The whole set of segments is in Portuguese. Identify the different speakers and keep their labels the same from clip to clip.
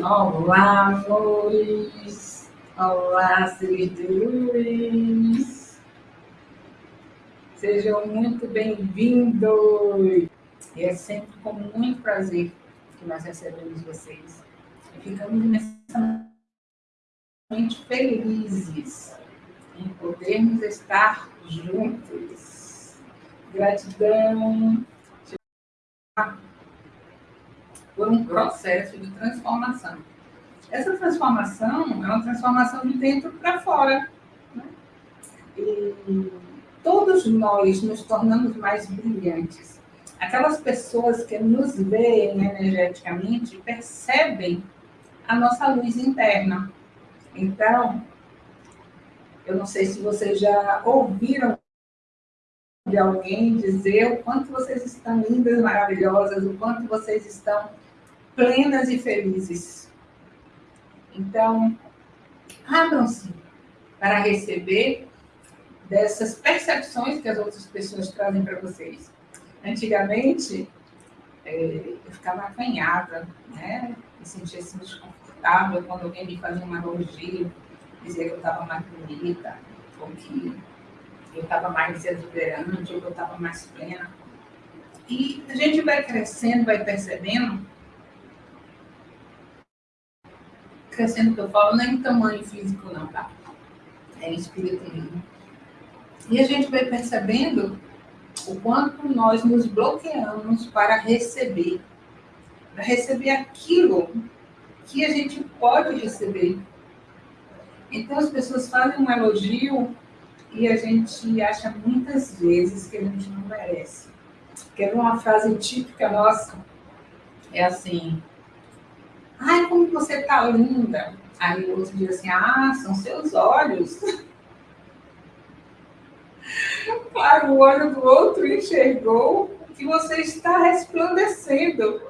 Speaker 1: Olá, amores! Olá, seres de luz! Sejam muito bem-vindos! E é sempre com muito prazer que nós recebemos vocês. E ficamos imensamente felizes em podermos estar juntos. Gratidão por um processo de transformação. Essa transformação é uma transformação de dentro para fora. Né? E todos nós nos tornamos mais brilhantes. Aquelas pessoas que nos veem energeticamente percebem a nossa luz interna. Então, eu não sei se vocês já ouviram de alguém dizer o quanto vocês estão lindas, maravilhosas, o quanto vocês estão plenas e felizes. Então, abram-se para receber dessas percepções que as outras pessoas trazem para vocês. Antigamente, é, eu ficava acanhada, né? Me sentia assim desconfortável quando alguém me fazia uma elogio, dizia que eu estava mais bonita, ou que eu estava mais exuberante, ou que eu estava mais plena. E a gente vai crescendo, vai percebendo crescendo que eu falo, nem tamanho físico não, tá? É espírito mesmo. E a gente vai percebendo o quanto nós nos bloqueamos para receber, para receber aquilo que a gente pode receber. Então as pessoas fazem um elogio e a gente acha muitas vezes que a gente não merece. Quer uma frase típica nossa? É assim, Ai, como você tá linda. Aí o outro diz assim, ah, são seus olhos. claro, o olho do outro enxergou que você está resplandecendo.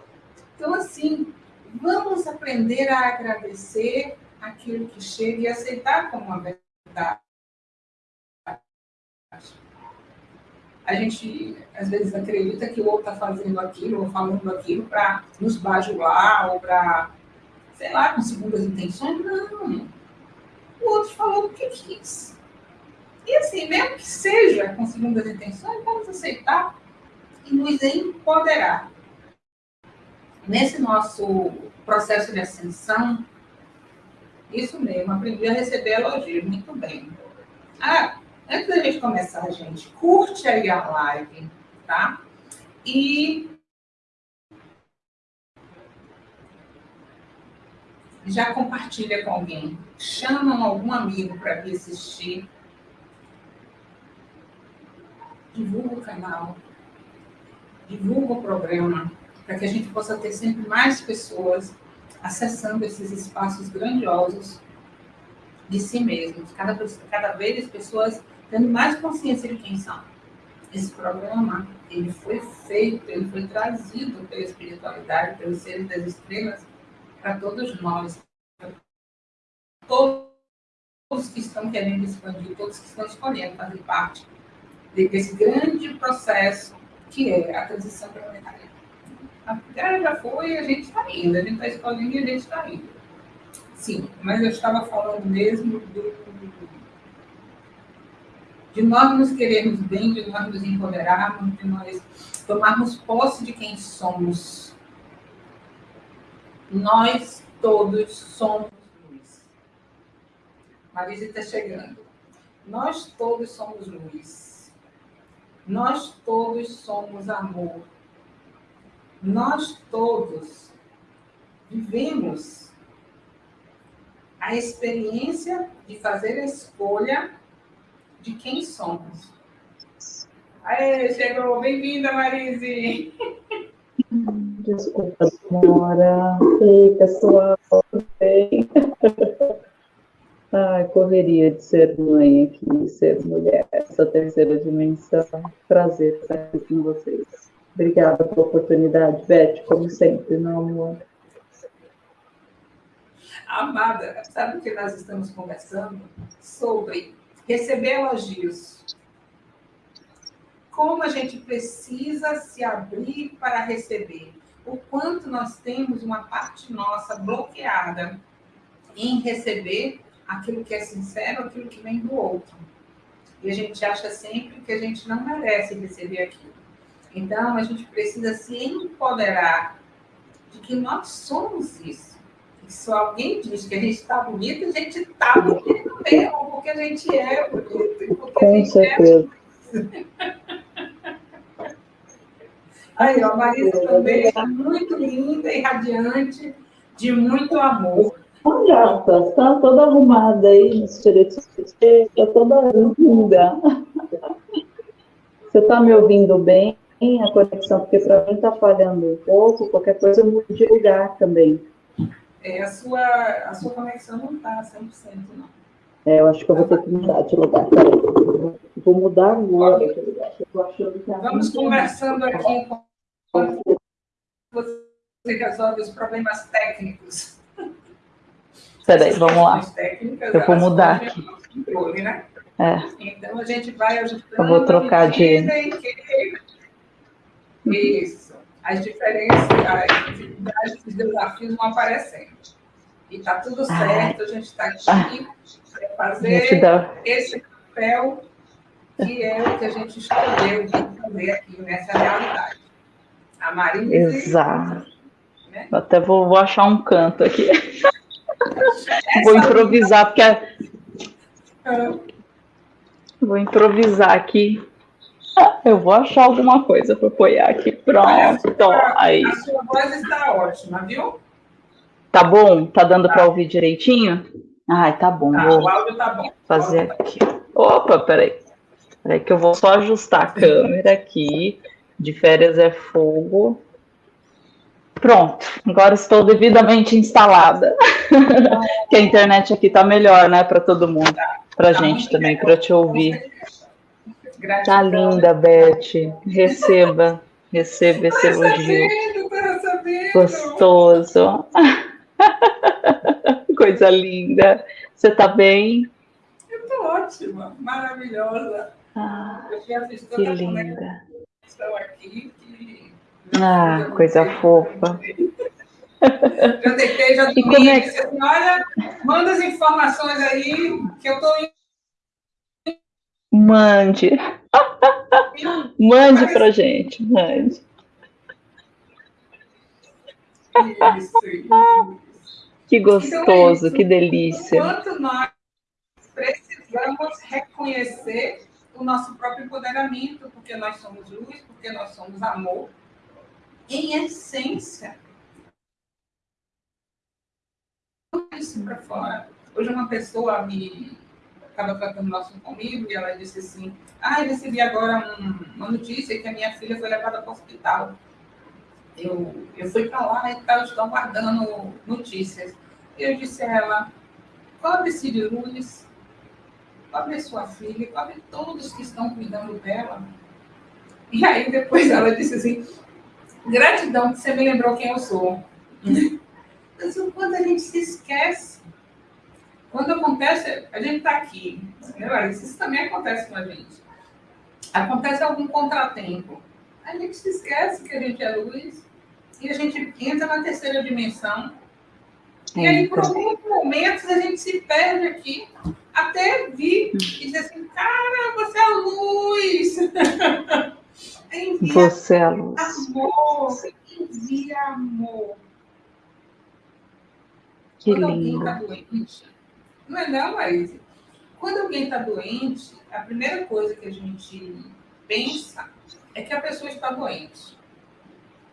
Speaker 1: Então, assim, vamos aprender a agradecer aquilo que chega e aceitar como uma verdade. A gente, às vezes, acredita que o outro está fazendo aquilo ou falando aquilo para nos bajular ou para sei lá, com segundas intenções. Não. O outro falou o que quis. E assim, mesmo que seja com segundas intenções, vamos aceitar e nos empoderar. Nesse nosso processo de ascensão, isso mesmo, aprendi a receber elogios, muito bem. Ah, antes da gente começar, gente, curte aí a live, tá? E já compartilha com alguém, chamam algum amigo para vir assistir, divulga o canal, divulga o programa, para que a gente possa ter sempre mais pessoas acessando esses espaços grandiosos de si mesmos, cada, cada vez pessoas tendo mais consciência de quem são. Esse programa, ele foi feito, ele foi trazido pela espiritualidade, pelos seres das estrelas, para todos nós, todos que estão querendo expandir, todos que estão escolhendo fazer parte desse grande processo que é a transição planetária. A Terra já foi e a gente está indo, a gente está escolhendo e a gente está indo. Sim, mas eu estava falando mesmo do, de nós nos queremos bem, de nós nos empoderarmos, de nós tomarmos posse de quem somos nós todos somos luz. Marisa está chegando. Nós todos somos luz. Nós todos somos amor. Nós todos vivemos a experiência de fazer a escolha de quem somos. Aê, chegou! Bem-vinda, Marise!
Speaker 2: Desculpa, demora. Ei, pessoal, tudo bem? Ai, correria de ser mãe aqui, ser mulher, essa terceira dimensão. Prazer estar aqui com vocês. Obrigada pela oportunidade, Beth, como sempre, meu amor.
Speaker 1: Amada, sabe que nós estamos conversando sobre receber elogios como a gente precisa se abrir para receber, o quanto nós temos uma parte nossa bloqueada em receber aquilo que é sincero, aquilo que vem do outro. E a gente acha sempre que a gente não merece receber aquilo. Então, a gente precisa se empoderar de que nós somos isso. E se alguém diz que a gente está bonito, a gente está bonito mesmo, porque a gente é bonito.
Speaker 2: Com
Speaker 1: é
Speaker 2: certeza.
Speaker 1: É... Aí, a Marisa também está muito linda e radiante, de muito amor.
Speaker 2: Olha, está toda arrumada aí nos está toda linda. Você está me ouvindo bem? A conexão, porque para mim está falhando um pouco, qualquer coisa eu mudo de lugar também.
Speaker 1: É, a sua, a sua conexão não está 100%, não.
Speaker 2: É, eu acho que eu vou ter que mudar de lugar. Peraí. Vou mudar agora de lugar.
Speaker 1: Vamos conversando aqui com você resolve os problemas técnicos.
Speaker 2: Peraí, vamos lá. Eu vou mudar aqui.
Speaker 1: Controle, né?
Speaker 2: É.
Speaker 1: Então a gente vai ajustando.
Speaker 2: Eu vou trocar de.
Speaker 1: Isso. As diferenças, as dificuldades, os desafios vão aparecendo. E está tudo certo, a gente está aqui para fazer dá... esse papel que é o que a gente escolheu fazer aqui nessa realidade. A Maria.
Speaker 2: Exato. Né? Até vou, vou achar um canto aqui. vou improvisar, porque. É... Vou improvisar aqui. Eu vou achar alguma coisa para apoiar aqui. Pronto. Olha, aí.
Speaker 1: A sua voz está ótima, viu?
Speaker 2: Tá bom? Tá dando tá. para ouvir direitinho? Ai, tá bom.
Speaker 1: Tá, o áudio tá bom.
Speaker 2: Fazer aqui. Opa, peraí. Peraí que eu vou só ajustar a câmera aqui de férias é fogo. Pronto, agora estou devidamente instalada. que a internet aqui está melhor, né, para todo mundo, para a gente também, para te ouvir. Tá linda, Beth. Receba, receba esse elogio. Gostoso. Coisa linda. Você está bem?
Speaker 1: Eu estou ótima, maravilhosa.
Speaker 2: Ah, que linda estão aqui que. Ah, coisa fofa.
Speaker 1: Já deitei, já dormi. É... Assim, olha, manda as informações aí que eu estou
Speaker 2: Mande. mande para gente, mande.
Speaker 1: Isso, isso.
Speaker 2: Que gostoso, então é que delícia.
Speaker 1: Enquanto nós precisamos reconhecer o nosso próprio empoderamento, porque nós somos luz, porque nós somos amor. Em essência, isso para fora. Hoje uma pessoa me estava tratando o comigo e ela disse assim: Ah, eu recebi agora um, uma notícia que a minha filha foi levada para o hospital. Eu, eu fui para lá e tal, estão guardando notícias. Eu disse a ela: Qual decide luz? Cobre sua filha, cobre todos que estão cuidando dela. E aí depois ela disse assim, gratidão que você me lembrou quem eu sou. Mas o quando a gente se esquece, quando acontece, a gente está aqui, né, isso também acontece com a gente. Acontece algum contratempo, a gente se esquece que a gente é luz e a gente entra na terceira dimensão. E aí, por alguns momentos, a gente se perde aqui até vi e disse assim, cara, você é a luz.
Speaker 2: envia você é a luz.
Speaker 1: Amor, envia amor.
Speaker 2: Que
Speaker 1: Quando
Speaker 2: lindo.
Speaker 1: alguém está doente, não é não, Laís? Quando alguém está doente, a primeira coisa que a gente pensa é que a pessoa está doente.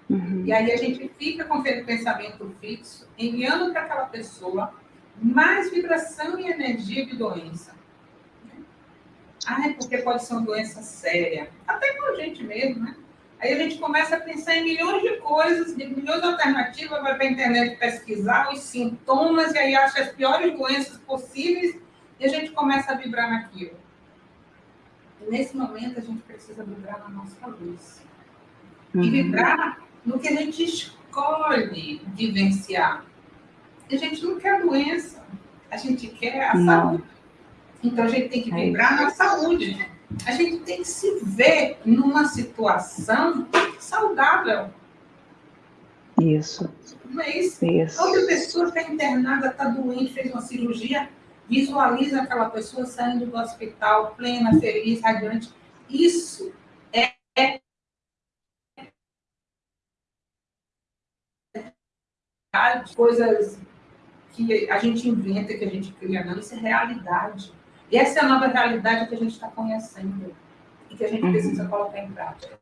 Speaker 1: Uhum. E aí a gente fica com aquele pensamento fixo, enviando para aquela pessoa mais vibração e energia de doença. Ah, é porque pode ser uma doença séria. Até com a gente mesmo, né? Aí a gente começa a pensar em milhões de coisas, de milhões de alternativas, vai para a internet pesquisar os sintomas e aí acha as piores doenças possíveis e a gente começa a vibrar naquilo. E nesse momento a gente precisa vibrar na nossa luz. Uhum. E vibrar no que a gente escolhe vivenciar. A gente não quer doença, a gente quer a não. saúde. Então a gente tem que é vibrar na saúde. A gente tem que se ver numa situação saudável.
Speaker 2: Isso.
Speaker 1: Mas isso. outra pessoa está internada, está doente, fez uma cirurgia, visualiza aquela pessoa saindo do hospital plena, feliz, radiante. Isso coisas que a gente inventa, que a gente cria, não, isso é realidade. E essa é a nova realidade que a gente está conhecendo e que a gente uhum. precisa colocar em prática.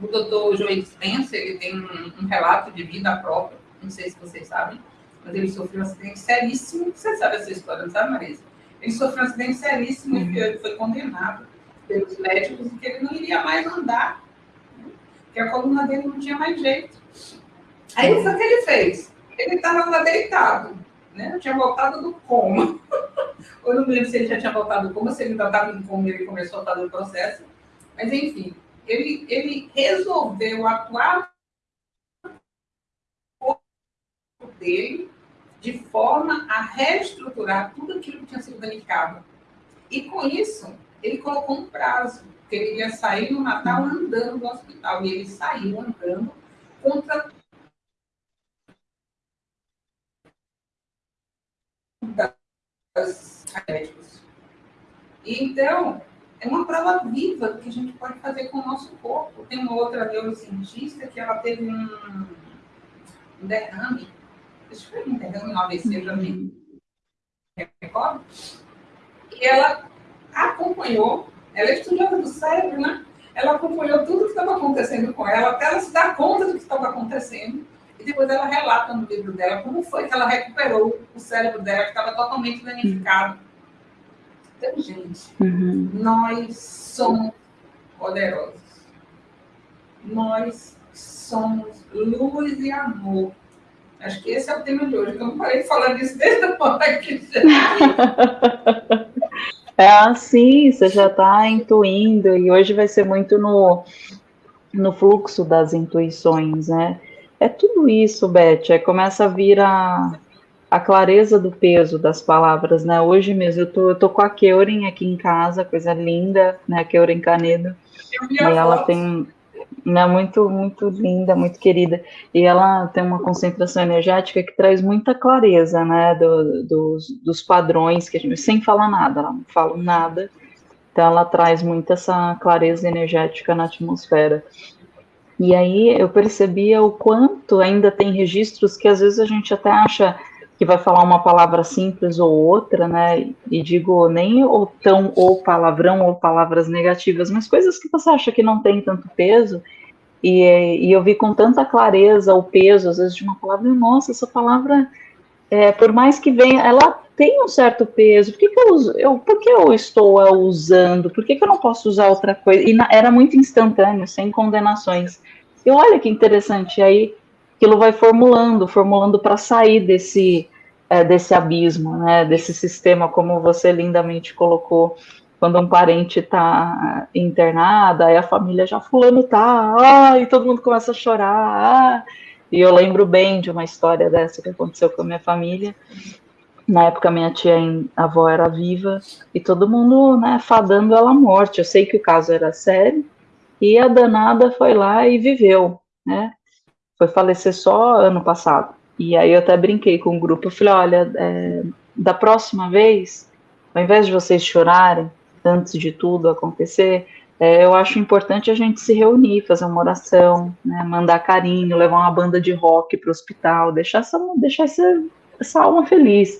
Speaker 1: O doutor Joel Spencer, ele tem um, um, relato de vida própria, não sei se vocês sabem, mas ele sofreu um acidente seríssimo, você sabe essa história, não sabe, Marisa? Ele sofreu um acidente seríssimo uhum. e ele foi condenado pelos médicos e que ele não iria mais andar, né? que a coluna dele não tinha mais jeito. Aí o que ele fez? Ele estava lá deitado, né? Tinha voltado do coma. Eu não me lembro se ele já tinha voltado do coma, se ele ainda estava em coma ele começou a fazer o processo. Mas, enfim, ele, ele resolveu atuar dele de forma a reestruturar tudo aquilo que tinha sido danificado. E com isso, ele colocou um prazo, que ele ia sair no Natal andando do hospital. E ele saiu andando contra das Então, é uma prova viva que a gente pode fazer com o nosso corpo. Tem uma outra neurocientista que ela teve um, um derrame, eu ver, um derrame no AVC também, e ela acompanhou, ela é estudiosa do cérebro, né? Ela acompanhou tudo o que estava acontecendo com ela, até ela se dar conta do que estava acontecendo depois ela relata no livro dela como foi que ela recuperou o cérebro dela, que estava totalmente danificado. Então, gente, uhum. nós somos poderosos. Nós somos luz e amor. Acho que esse é o tema de hoje. Eu não parei de falar disso desde a hora que
Speaker 2: É assim, você já está intuindo, e hoje vai ser muito no, no fluxo das intuições, né? É tudo isso, Beth. É, começa a vir a, a clareza do peso das palavras, né? Hoje mesmo eu tô, eu tô com a Keuren aqui em casa, coisa linda, né? A Keuren Canedo. E ela tem né, muito, muito linda, muito querida. E ela tem uma concentração energética que traz muita clareza, né? Do, dos, dos padrões que a gente, sem falar nada, ela não fala nada. Então ela traz muito essa clareza energética na atmosfera. E aí eu percebia o quanto ainda tem registros que às vezes a gente até acha que vai falar uma palavra simples ou outra, né? E digo nem ou tão ou palavrão ou palavras negativas, mas coisas que você acha que não tem tanto peso. E, e eu vi com tanta clareza o peso, às vezes, de uma palavra, nossa, essa palavra, é, por mais que venha, ela tem um certo peso. Por que, que eu, uso, eu, por que eu estou usando? Por que, que eu não posso usar outra coisa? E na, era muito instantâneo, sem condenações. E olha que interessante, aí aquilo vai formulando, formulando para sair desse, é, desse abismo, né, desse sistema, como você lindamente colocou, quando um parente está internado, aí a família já fulano tá, e todo mundo começa a chorar, ah, e eu lembro bem de uma história dessa que aconteceu com a minha família, na época minha tia avó era viva, e todo mundo, né, fadando ela à morte, eu sei que o caso era sério, e a danada foi lá e viveu, né? Foi falecer só ano passado. E aí eu até brinquei com o grupo, eu falei, olha, é, da próxima vez, ao invés de vocês chorarem antes de tudo acontecer, é, eu acho importante a gente se reunir, fazer uma oração, né, mandar carinho, levar uma banda de rock para o hospital, deixar essa, deixar essa, essa alma feliz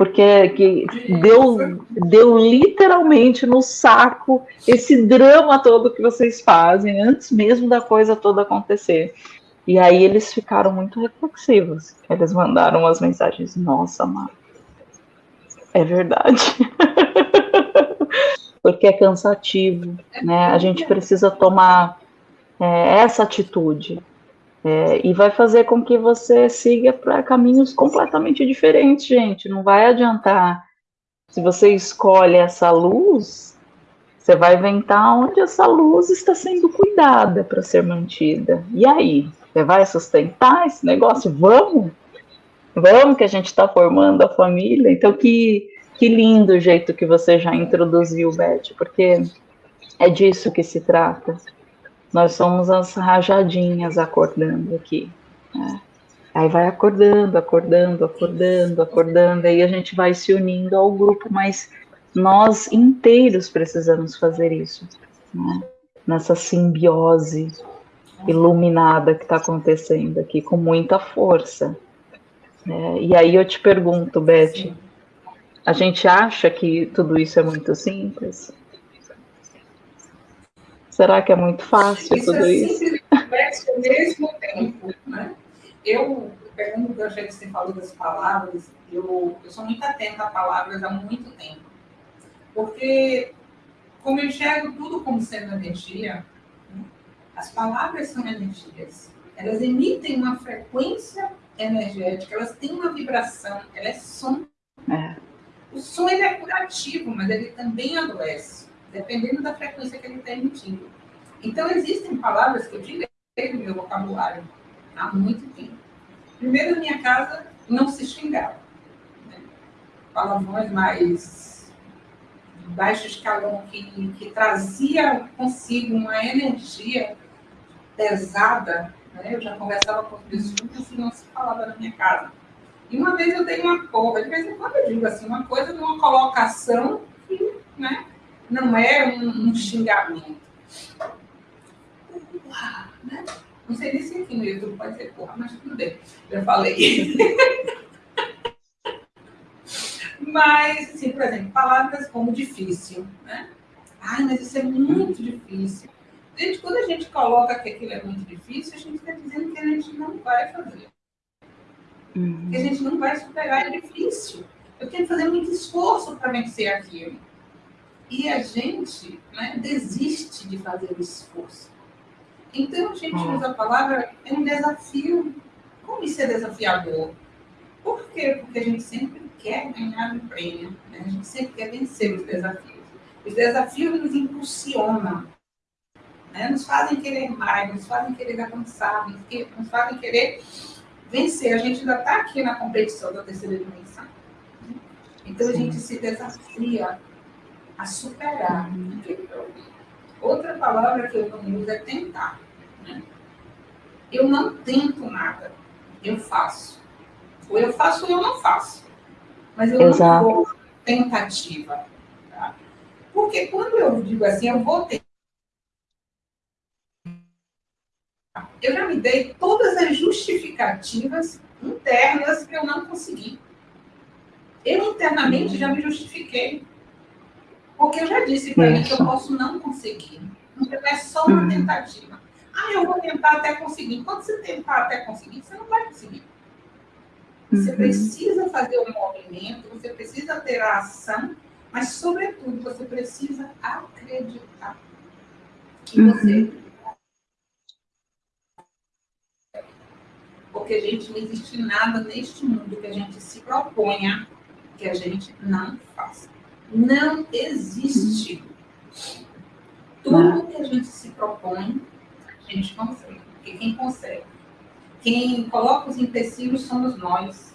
Speaker 2: porque que deu, deu literalmente no saco esse drama todo que vocês fazem antes mesmo da coisa toda acontecer. E aí eles ficaram muito reflexivos. Eles mandaram as mensagens: Nossa, Mar, é verdade. porque é cansativo, né? A gente precisa tomar é, essa atitude. É, e vai fazer com que você siga para caminhos completamente diferentes, gente. Não vai adiantar. Se você escolhe essa luz, você vai inventar onde essa luz está sendo cuidada para ser mantida. E aí? Você vai sustentar esse negócio? Vamos? Vamos que a gente está formando a família. Então, que, que lindo o jeito que você já introduziu, Beth, porque é disso que se trata nós somos as rajadinhas acordando aqui. Né? Aí vai acordando, acordando, acordando, acordando, aí a gente vai se unindo ao grupo, mas nós inteiros precisamos fazer isso, né? nessa simbiose iluminada que está acontecendo aqui, com muita força. É, e aí eu te pergunto, Beth, a gente acha que tudo isso é muito simples? Será que é muito fácil isso tudo é isso?
Speaker 1: ao mesmo tempo, né? Eu, pegando o gancho que você falou das palavras, eu, eu sou muito atenta a palavras há muito tempo. Porque, como eu enxergo tudo como sendo energia, né? as palavras são energias. Elas emitem uma frequência energética, elas têm uma vibração, ela é som. É. O som ele é curativo, mas ele também adoece, dependendo da frequência que ele está emitindo. Então, existem palavras que eu tirei do meu vocabulário há muito tempo. Primeiro, na minha casa, não se xingava. Né? Palavrões mais de baixo escalão que, que trazia consigo uma energia pesada. Né? Eu já conversava com pessoas que não se falava na minha casa. E uma vez eu dei uma porra, de vez em quando eu digo assim, uma coisa numa colocação que né, não é um, um xingamento. Uau, né? Não sei nem se aqui no YouTube pode ser porra, mas tudo bem. Já falei. mas, assim, por exemplo, palavras como difícil, né? Ai, mas isso é muito difícil. Gente, quando a gente coloca que aquilo é muito difícil, a gente está dizendo que a gente não vai fazer. Uhum. Que a gente não vai superar, é difícil. Eu tenho que fazer muito esforço para vencer aquilo. E a gente né, desiste de fazer o esforço. Então, a gente hum. usa a palavra é um desafio. Como isso é desafiador? Por quê? Porque a gente sempre quer ganhar um prêmio, né? a gente sempre quer vencer os desafios. Os desafios nos impulsionam, né? nos fazem querer mais, nos fazem querer avançar, nos fazem querer vencer. A gente ainda está aqui na competição da terceira dimensão. Então, a gente se desafia a superar. Uhum. Outra palavra que eu não uso é tentar. Né? Eu não tento nada, eu faço. Ou eu faço ou eu não faço. Mas eu Exato. não vou tentativa. Tá? Porque quando eu digo assim, eu vou Eu já me dei todas as justificativas internas que eu não consegui. Eu internamente já me justifiquei. Porque eu já disse para mim que eu posso não conseguir. Então é só uma uhum. tentativa. Ah, eu vou tentar até conseguir. Quando você tentar até conseguir, você não vai conseguir. Você uhum. precisa fazer o um movimento, você precisa ter a ação, mas, sobretudo, você precisa acreditar que uhum. você. Porque, gente, não existe nada neste mundo que a gente se proponha que a gente não faça não existe. Tudo que a gente se propõe, a gente consegue. Porque quem consegue? Quem coloca os empecilhos somos nós.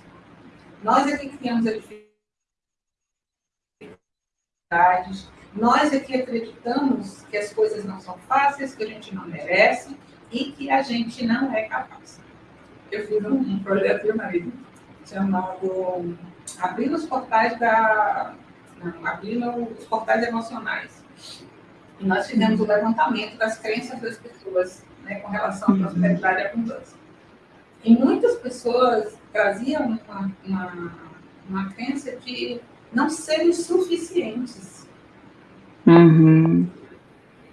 Speaker 1: Nós é que criamos a dificuldades. Nós é que acreditamos que as coisas não são fáceis, que a gente não merece e que a gente não é capaz. Eu fiz um, projeto, meu marido, chamado Abrindo os Portais da abrindo os portais emocionais. E nós fizemos o levantamento das crenças das pessoas né, com relação à uhum. prosperidade e abundância. E muitas pessoas traziam uma, uma, uma crença de não serem suficientes.
Speaker 2: Uhum.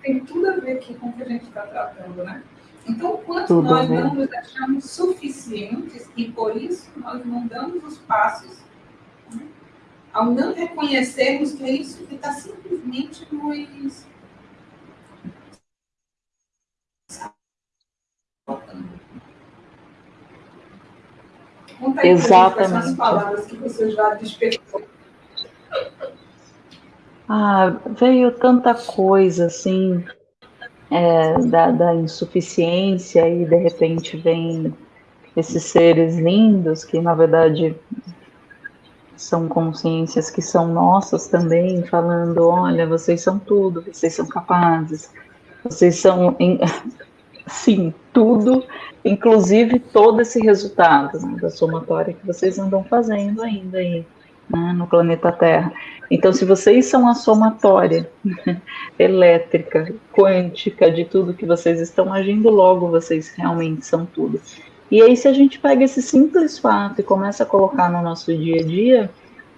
Speaker 1: Tem tudo a ver aqui com o que a gente está tratando, né? Então, quanto tudo nós não nos achamos suficientes e por isso nós não damos os passos ao não reconhecermos que é isso que está simplesmente nos Conta
Speaker 2: Exatamente. as
Speaker 1: palavras que você já despertou.
Speaker 2: Ah, veio tanta coisa assim é, da, da insuficiência e de repente vem esses seres lindos que na verdade são consciências que são nossas também, falando: olha, vocês são tudo, vocês são capazes. Vocês são, sim, tudo, inclusive todo esse resultado né, da somatória que vocês andam fazendo ainda aí né, no planeta Terra. Então, se vocês são a somatória elétrica, quântica de tudo que vocês estão agindo, logo vocês realmente são tudo. E aí, se a gente pega esse simples fato e começa a colocar no nosso dia a dia,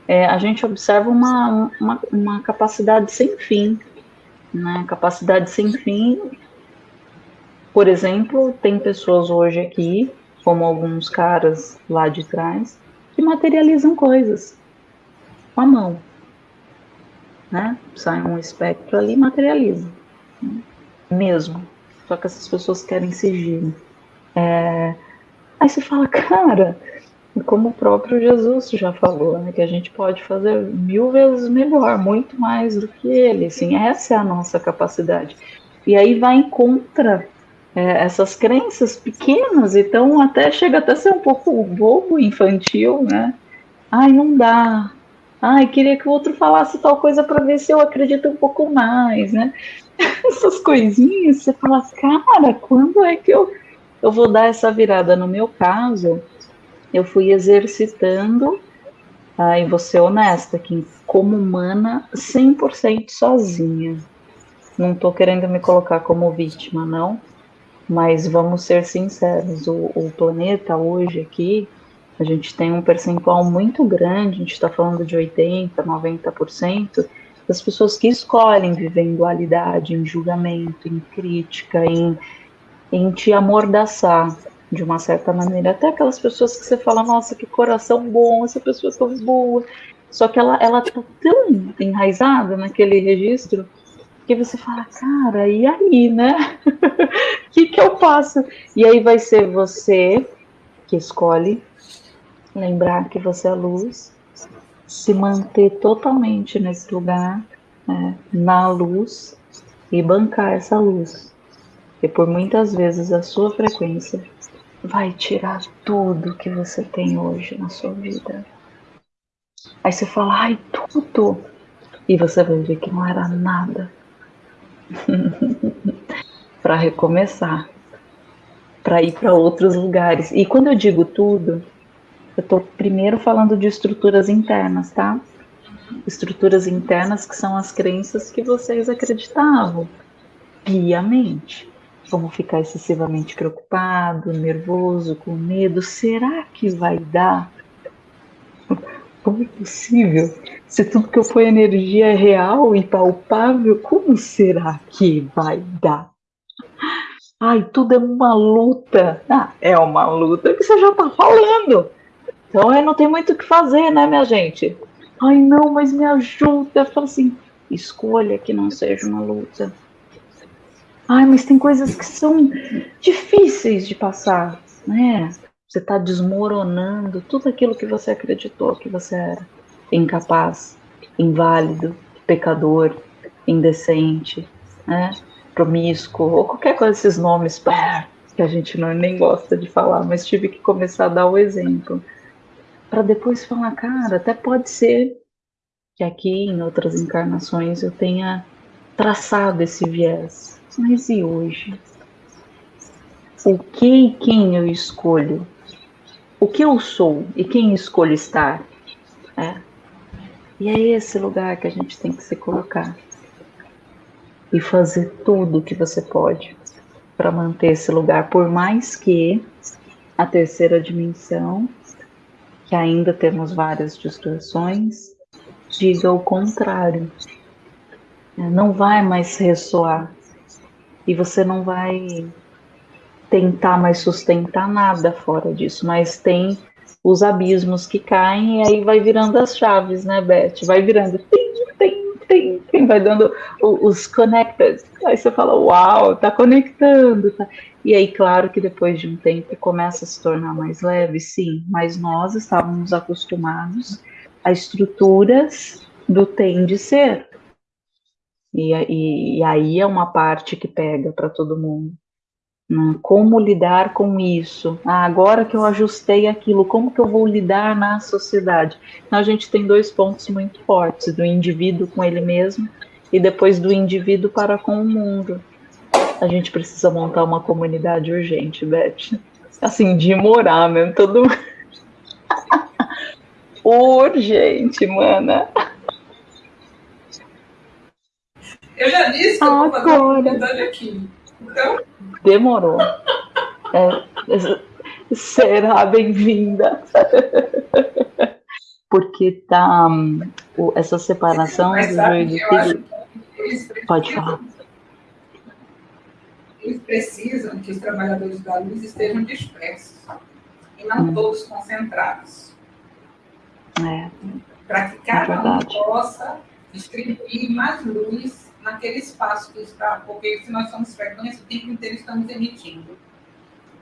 Speaker 2: é, a gente observa uma, uma, uma, capacidade sem fim. Né? Capacidade sem fim. Por exemplo, tem pessoas hoje aqui, como alguns caras lá de trás, que materializam coisas com a mão. Né? Sai um espectro ali e materializa. Né? Mesmo. Só que essas pessoas querem sigilo. É... Aí você fala, cara, como o próprio Jesus já falou, né, que a gente pode fazer mil vezes melhor, muito mais do que ele. Assim, essa é a nossa capacidade. E aí vai em contra é, essas crenças pequenas, então até chega até a ser um pouco bobo, infantil, né? Ai, não dá. Ai, queria que o outro falasse tal coisa para ver se eu acredito um pouco mais, né? Essas coisinhas, você fala, cara, quando é que eu, eu vou dar essa virada? No meu caso, eu fui exercitando, tá? e vou ser honesta aqui, como humana, 100% sozinha. Não estou querendo me colocar como vítima, não, mas vamos ser sinceros, o, o planeta hoje aqui, a gente tem um percentual muito grande, a gente está falando de 80%, 90%, das pessoas que escolhem viver em dualidade, em julgamento, em crítica, em, em te amordaçar de uma certa maneira. Até aquelas pessoas que você fala, nossa, que coração bom, essa pessoa é tão boa. Só que ela, ela tá tão enraizada naquele registro que você fala, cara, e aí, né? O que, que eu faço? E aí vai ser você que escolhe lembrar que você é luz, se manter totalmente nesse lugar, né, na luz, e bancar essa luz. E por muitas vezes a sua frequência vai tirar tudo que você tem hoje na sua vida. Aí você fala, ai, tudo. E você vai ver que não era nada. para recomeçar, para ir para outros lugares. E quando eu digo tudo, eu estou primeiro falando de estruturas internas, tá? Estruturas internas que são as crenças que vocês acreditavam piamente. Como ficar excessivamente preocupado, nervoso, com medo. Será que vai dar? Como é possível? Se tudo que eu ponho energia é real e palpável, como será que vai dar? Ai, tudo é uma luta. Ah, é uma luta que você já está falando. Então eu não tem muito o que fazer, né, minha gente? Ai, não, mas me ajuda. Eu falo assim, escolha que não seja uma luta. Ai, mas tem coisas que são difíceis de passar, né? Você está desmoronando tudo aquilo que você acreditou que você era. Incapaz, inválido, pecador, indecente, né? promíscuo, ou qualquer coisa desses nomes que a gente não, nem gosta de falar, mas tive que começar a dar o exemplo. Para depois falar, cara, até pode ser que aqui em outras encarnações eu tenha traçado esse viés mas e hoje? O que e quem eu escolho? O que eu sou e quem escolho estar? É. E é esse lugar que a gente tem que se colocar e fazer tudo o que você pode para manter esse lugar, por mais que a terceira dimensão, que ainda temos várias distorções, diga o contrário. Não vai mais ressoar e você não vai tentar mais sustentar nada fora disso, mas tem os abismos que caem e aí vai virando as chaves, né, Beth? Vai virando, tem, tem, tem, tem vai dando os connected. Aí você fala, uau, tá conectando, tá. E aí, claro que depois de um tempo começa a se tornar mais leve, sim, mas nós estávamos acostumados a estruturas do tem de ser. E, e, e aí é uma parte que pega para todo mundo. Né? Como lidar com isso? Ah, agora que eu ajustei aquilo, como que eu vou lidar na sociedade? Então, a gente tem dois pontos muito fortes: do indivíduo com ele mesmo e depois do indivíduo para com o mundo. A gente precisa montar uma comunidade urgente, Beth. Assim, de morar mesmo, todo Urgente, mana.
Speaker 1: Eu já disse que eu vou fazer uma comunidade aqui. Então...
Speaker 2: Demorou. É, será bem-vinda. Porque tá um, essa separação do joio do trigo. Pode falar.
Speaker 1: Eles precisam que os trabalhadores da luz estejam dispersos e não hum. todos concentrados.
Speaker 2: É.
Speaker 1: Para que cada é um possa distribuir mais luz naquele espaço que está, porque se nós somos frequência, o tempo inteiro estamos emitindo.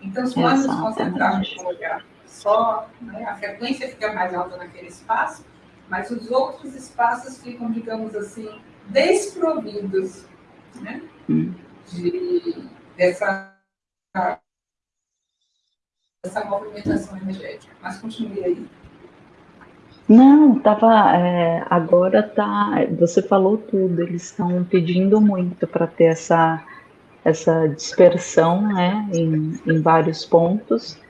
Speaker 1: Então, se nós nos concentrarmos no lugar só, né, a frequência fica mais alta naquele espaço, mas os outros espaços ficam, digamos assim, desprovidos né, hum. de, dessa, dessa movimentação energética. Mas continue aí.
Speaker 2: Não, tava. É, agora tá. Você falou tudo. Eles estão pedindo muito para ter essa, essa dispersão, né, em, em vários pontos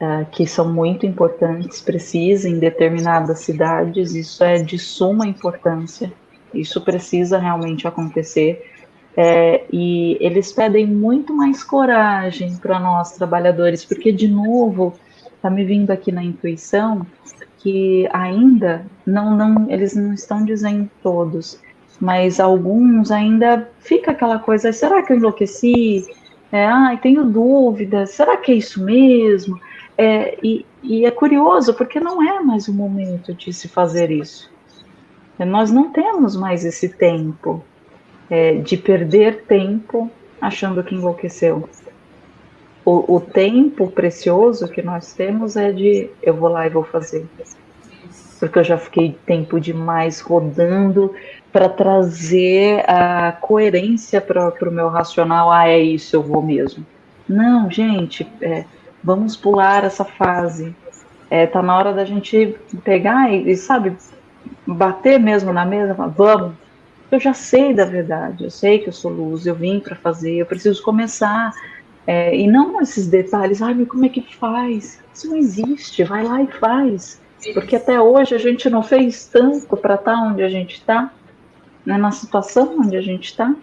Speaker 2: é, que são muito importantes, precisa em determinadas cidades. Isso é de suma importância. Isso precisa realmente acontecer. É, e eles pedem muito mais coragem para nós trabalhadores, porque de novo está me vindo aqui na intuição que ainda não, não, eles não estão dizendo todos, mas alguns ainda fica aquela coisa, será que eu enlouqueci? É, ai, tenho dúvidas, será que é isso mesmo? É, e, e é curioso, porque não é mais o momento de se fazer isso. É, nós não temos mais esse tempo é, de perder tempo achando que enlouqueceu. O, o, tempo precioso que nós temos é de eu vou lá e vou fazer porque eu já fiquei tempo demais rodando para trazer a coerência para o meu racional. Ah, é isso, eu vou mesmo. Não, gente, é, vamos pular essa fase. É, tá na hora da gente pegar e, sabe, bater mesmo na mesa. Vamos. Eu já sei da verdade, eu sei que eu sou luz, eu vim para fazer, eu preciso começar. É, e não esses detalhes, ai, mas como é que faz? Isso não existe, vai lá e faz. Porque até hoje a gente não fez tanto para estar tá onde a gente está, né, na situação onde a gente está.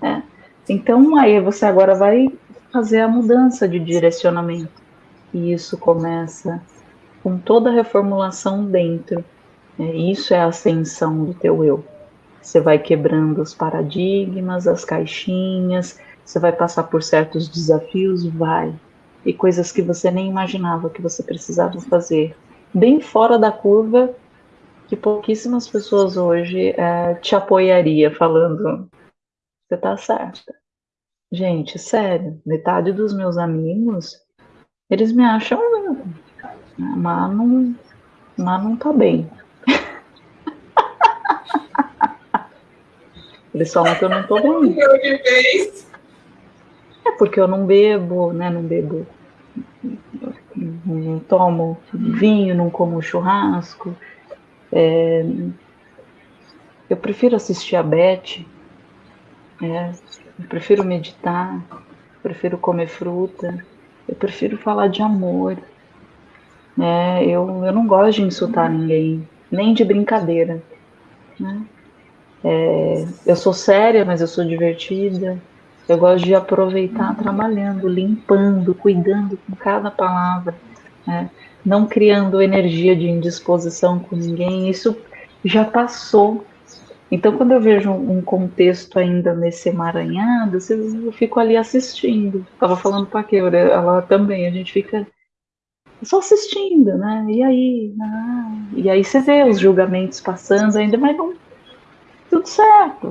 Speaker 2: Né? Então aí você agora vai fazer a mudança de direcionamento. E isso começa com toda a reformulação dentro. Né? Isso é a ascensão do teu eu. Você vai quebrando os paradigmas, as caixinhas, você vai passar por certos desafios, vai. E coisas que você nem imaginava que você precisava fazer bem fora da curva que pouquíssimas pessoas hoje é, te apoiaria falando você tá certa. Gente, sério, metade dos meus amigos, eles me acham mas não, mas não tá bem. Eles falam que eu não tô bem. É porque eu não bebo, né? Não bebo não tomo vinho, não como churrasco. É, eu prefiro assistir a Beth, é, eu prefiro meditar, prefiro comer fruta, eu prefiro falar de amor. É, eu, eu não gosto de insultar ninguém, nem de brincadeira. Né? É, eu sou séria, mas eu sou divertida. Eu gosto de aproveitar trabalhando, limpando, cuidando com cada palavra, né? não criando energia de indisposição com ninguém. Isso já passou. Então, quando eu vejo um contexto ainda nesse emaranhado, eu fico ali assistindo. Estava falando para a Keura, ela também, a gente fica só assistindo, né? E aí? Ah, e aí você vê os julgamentos passando ainda, mas não. Tudo certo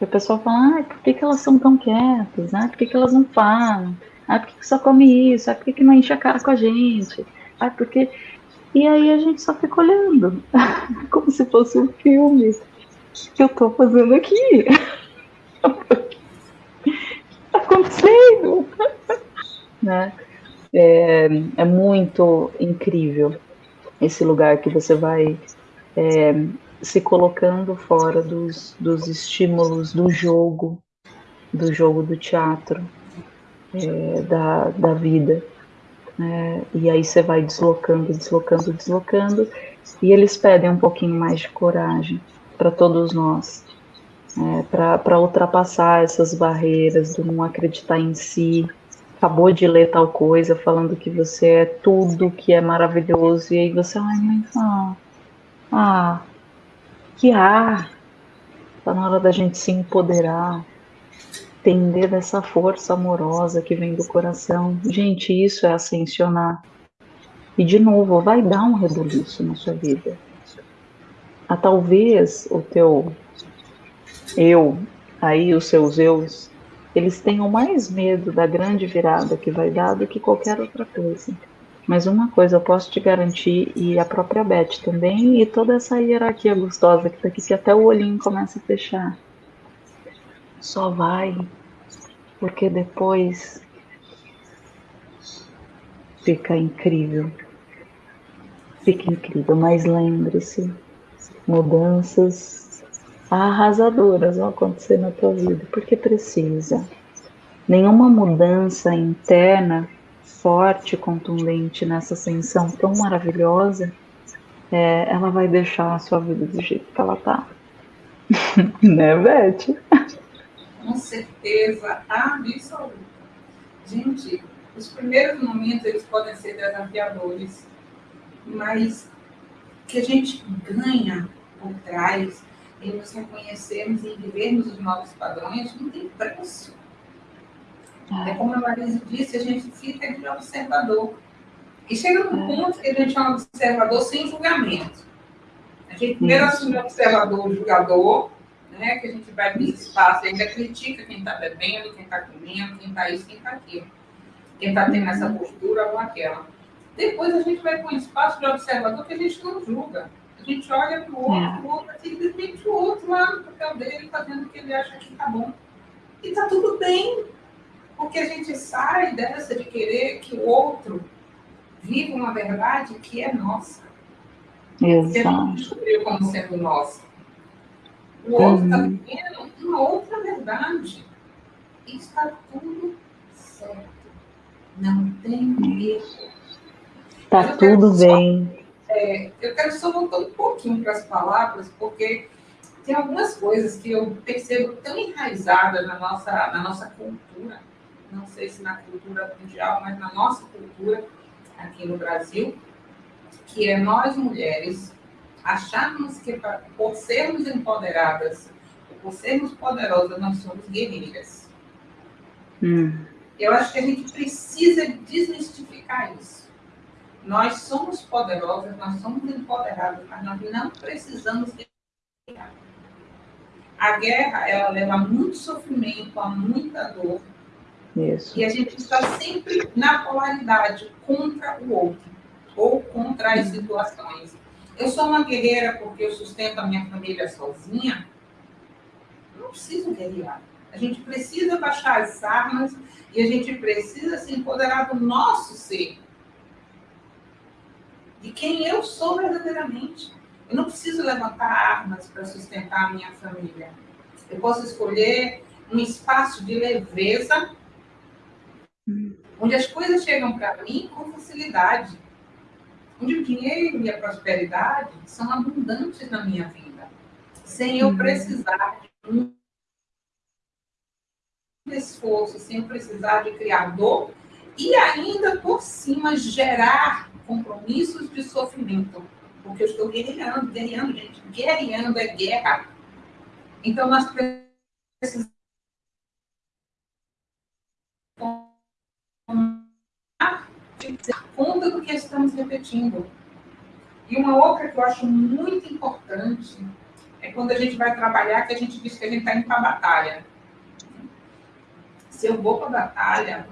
Speaker 2: e o pessoal fala, ah, por que, que elas são tão quietas? Ah, por que, que elas não falam? Ah, por que, que só come isso? Ah, por que, que não enche a cara com a gente? Ah, porque. E aí a gente só fica olhando, como se fosse um filme que eu tô fazendo aqui. o que tá acontecendo? né? É, é muito incrível esse lugar que você vai é, se colocando fora dos, dos estímulos do jogo, do jogo do teatro, é, da, da vida. É, e aí você vai deslocando, deslocando, deslocando, e eles pedem um pouquinho mais de coragem para todos nós, é, para ultrapassar essas barreiras do não acreditar em si. Acabou de ler tal coisa falando que você é tudo que é maravilhoso, e aí você, ai, mas ah, ah que ar! Tá na hora da gente se empoderar, entender dessa força amorosa que vem do coração. Gente, isso é ascensionar. E de novo, vai dar um rebuliço na sua vida. Ah, talvez o teu eu, aí os seus eus, eles tenham mais medo da grande virada que vai dar do que qualquer outra coisa. Mas uma coisa eu posso te garantir, e a própria Beth também, e toda essa hierarquia gostosa que tá aqui, que até o olhinho começa a fechar. Só vai, porque depois fica incrível. Fica incrível, mas lembre-se, mudanças arrasadoras vão acontecer na tua vida, porque precisa. Nenhuma mudança interna forte, contundente nessa ascensão tão maravilhosa, é, ela vai deixar a sua vida do jeito que ela tá. né, Beth?
Speaker 1: Com certeza absoluta. Gente, os primeiros momentos eles podem ser desafiadores, mas que a gente ganha por trás em nos reconhecermos e vivermos os novos padrões não tem preço. É como a Marisa disse, a gente fica de observador. E chega num é. ponto que a gente é um observador sem julgamento. A gente primeiro assume o observador julgador, né, que a gente vai para esse espaço, ainda critica quem está bebendo, quem está comendo, quem está isso, quem está aquilo. Quem está tendo essa postura ou aquela. Depois a gente vai para um espaço de observador que a gente não julga. A gente olha para o outro, é. o outro, simplesmente o outro lá no papel dele, fazendo o que ele acha que está bom. E está tudo bem. Porque a gente sai dessa de querer que o outro viva uma verdade que é nossa.
Speaker 2: Exato. Que
Speaker 1: não descobriu como sendo nossa. O outro está uhum. vivendo uma outra verdade. E está tudo certo. Não tem erro.
Speaker 2: Está tudo só, bem.
Speaker 1: É, eu quero só voltar um pouquinho para as palavras, porque tem algumas coisas que eu percebo tão enraizadas na nossa, na nossa cultura não sei se na cultura mundial, mas na nossa cultura aqui no Brasil, que é nós mulheres acharmos que por sermos empoderadas, por sermos poderosas, nós somos guerreiras. Hum. Eu acho que a gente precisa desmistificar isso. Nós somos poderosas, nós somos empoderadas, mas nós não precisamos guerrear. A guerra, ela leva a muito sofrimento, a muita dor,
Speaker 2: isso.
Speaker 1: E a gente está sempre na polaridade contra o outro ou contra as situações. Eu sou uma guerreira porque eu sustento a minha família sozinha. Não preciso guerrear. A gente precisa baixar as armas e a gente precisa se empoderar do nosso ser. De quem eu sou verdadeiramente. Eu não preciso levantar armas para sustentar a minha família. Eu posso escolher um espaço de leveza onde as coisas chegam para mim com facilidade, onde o dinheiro e a prosperidade são abundantes na minha vida, sem eu uhum. precisar de um esforço, sem eu precisar de criar dor e ainda por cima gerar compromissos de sofrimento, porque eu estou guerreando, guerreando, gente, guerreando é guerra. Então nós precisamos conta do que estamos repetindo. E uma outra que eu acho muito importante é quando a gente vai trabalhar, que a gente diz que a gente está indo para a batalha. Se eu vou para a batalha,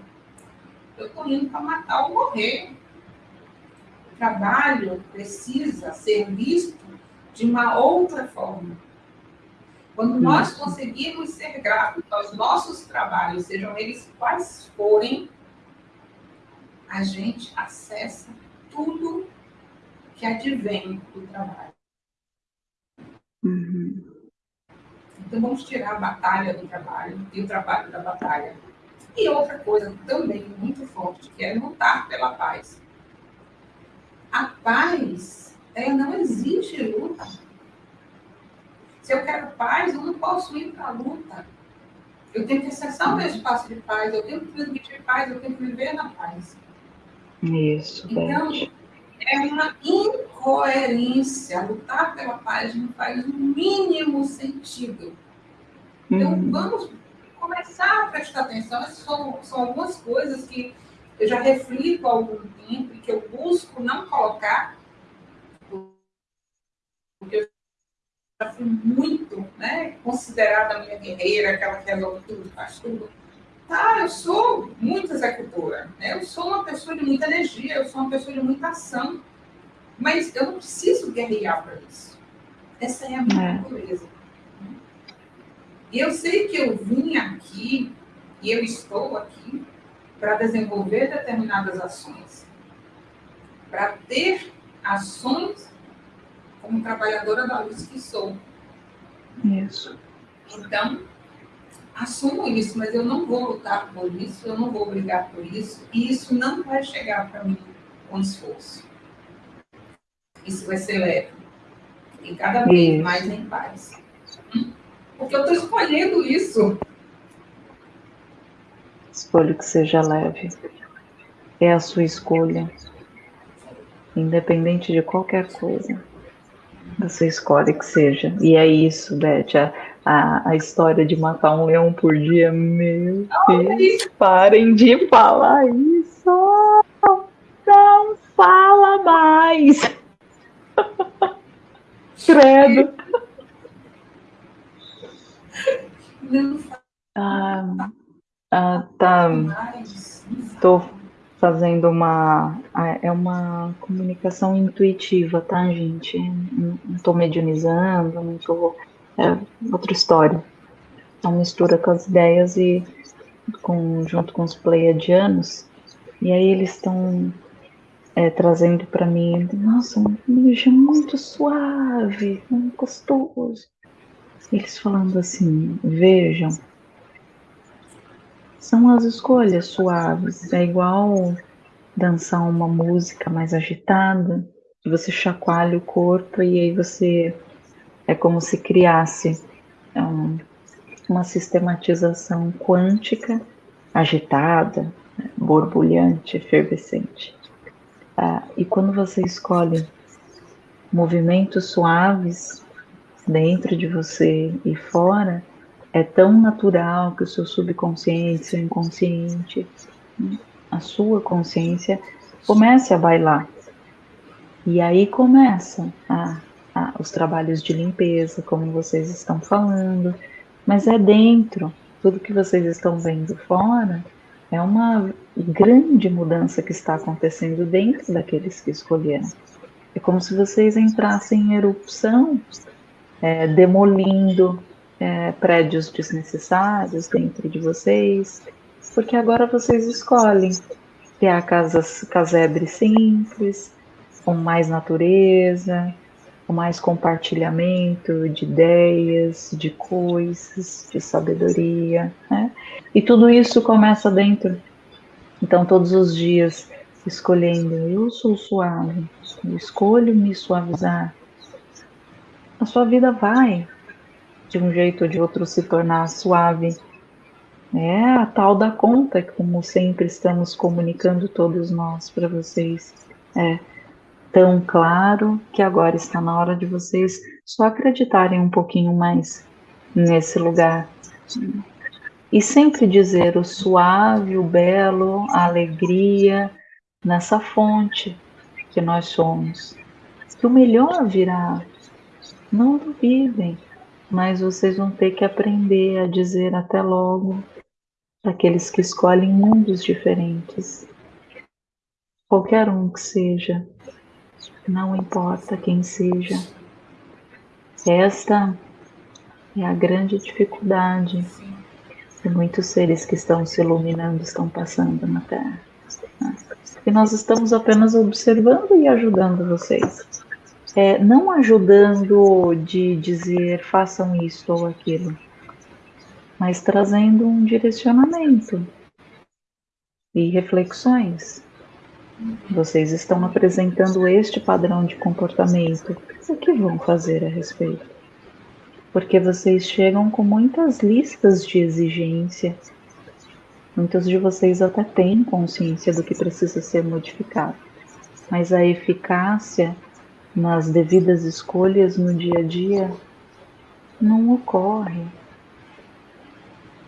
Speaker 1: eu estou indo para matar ou morrer. O trabalho precisa ser visto de uma outra forma. Quando nós conseguimos ser gratos aos nossos trabalhos, sejam eles quais forem, a gente acessa tudo que advém do trabalho. Uhum. Então vamos tirar a batalha do trabalho e o trabalho da batalha. E outra coisa também muito forte, que é lutar pela paz. A paz, ela não existe luta. Se eu quero paz, eu não posso ir para a luta. Eu tenho que acessar o meu espaço de paz, eu tenho que transmitir paz, eu tenho que viver na paz.
Speaker 2: Isso,
Speaker 1: Então, é uma incoerência. Lutar pela paz não faz o mínimo sentido. Então,
Speaker 2: Uhum.
Speaker 1: vamos começar a prestar atenção. Essas são, são algumas coisas que eu já reflito há algum tempo e que eu busco não colocar, porque eu já fui muito né, considerada a minha guerreira, aquela que resolve tudo, faz tudo. Tá, eu sou muito executora, né? eu sou uma pessoa de muita energia, eu sou uma pessoa de muita ação, mas eu não preciso guerrear para isso. Essa é a minha
Speaker 2: É.
Speaker 1: natureza. E eu sei que eu vim aqui e eu estou aqui para desenvolver determinadas ações, para ter ações como trabalhadora da luz que sou.
Speaker 2: Isso.
Speaker 1: Então, assumo isso, mas eu não vou lutar por isso, eu não vou brigar por isso, e isso não vai chegar para mim com esforço. Isso vai ser leve. E cada vez mais em paz. Porque eu estou escolhendo isso.
Speaker 2: Escolha que seja leve. É a sua escolha. Independente de qualquer coisa. Você escolhe que seja. E é isso, Beth. A, a, história de matar um leão por dia, meu Deus. Parem de falar isso. Não fala mais. Credo.
Speaker 1: Não
Speaker 2: Ah, ah, tá. Estou fazendo uma. ah, É uma comunicação intuitiva, tá, gente? Não estou medianizando, não estou. É outra história. Uma mistura com as ideias e com, junto com os pleiadianos. E aí eles estão é, trazendo para mim, nossa, um beijo muito suave, muito gostoso. Eles falando assim, vejam, são as escolhas suaves. É igual dançar uma música mais agitada, você chacoalha o corpo e aí você é como se criasse um, uma sistematização quântica agitada, borbulhante, efervescente. Ah, e quando você escolhe movimentos suaves dentro de você e fora, é tão natural que o seu subconsciente, seu inconsciente, a sua consciência comece a bailar. E aí começa a, os trabalhos de limpeza, como vocês estão falando, mas é dentro. Tudo que vocês estão vendo fora é uma grande mudança que está acontecendo dentro daqueles que escolheram. É como se vocês entrassem em erupção, é, demolindo é, prédios desnecessários dentro de vocês, porque agora vocês escolhem criar casas, casebre simples, com mais natureza, com mais compartilhamento de ideias, de coisas, de sabedoria, né? E tudo isso começa dentro. Então, todos os dias, escolhendo, eu sou suave, eu escolho me suavizar. A sua vida vai, de um jeito ou de outro, se tornar suave. É a tal da conta, como sempre estamos comunicando todos nós para vocês. É tão claro que agora está na hora de vocês só acreditarem um pouquinho mais nesse lugar. E sempre dizer o suave, o belo, a alegria nessa fonte que nós somos. Que o melhor virá. Não duvidem, mas vocês vão ter que aprender a dizer até logo para aqueles que escolhem mundos diferentes. Qualquer um que seja, não importa quem seja. Esta é a grande dificuldade que muitos seres que estão se iluminando estão passando na Terra. E nós estamos apenas observando e ajudando vocês. é, não ajudando de dizer façam isso ou aquilo, mas trazendo um direcionamento e reflexões. Vocês estão apresentando este padrão de comportamento. O que vão fazer a respeito? Porque vocês chegam com muitas listas de exigência. Muitos de vocês até têm consciência do que precisa ser modificado, mas a eficácia nas devidas escolhas no dia a dia não ocorre.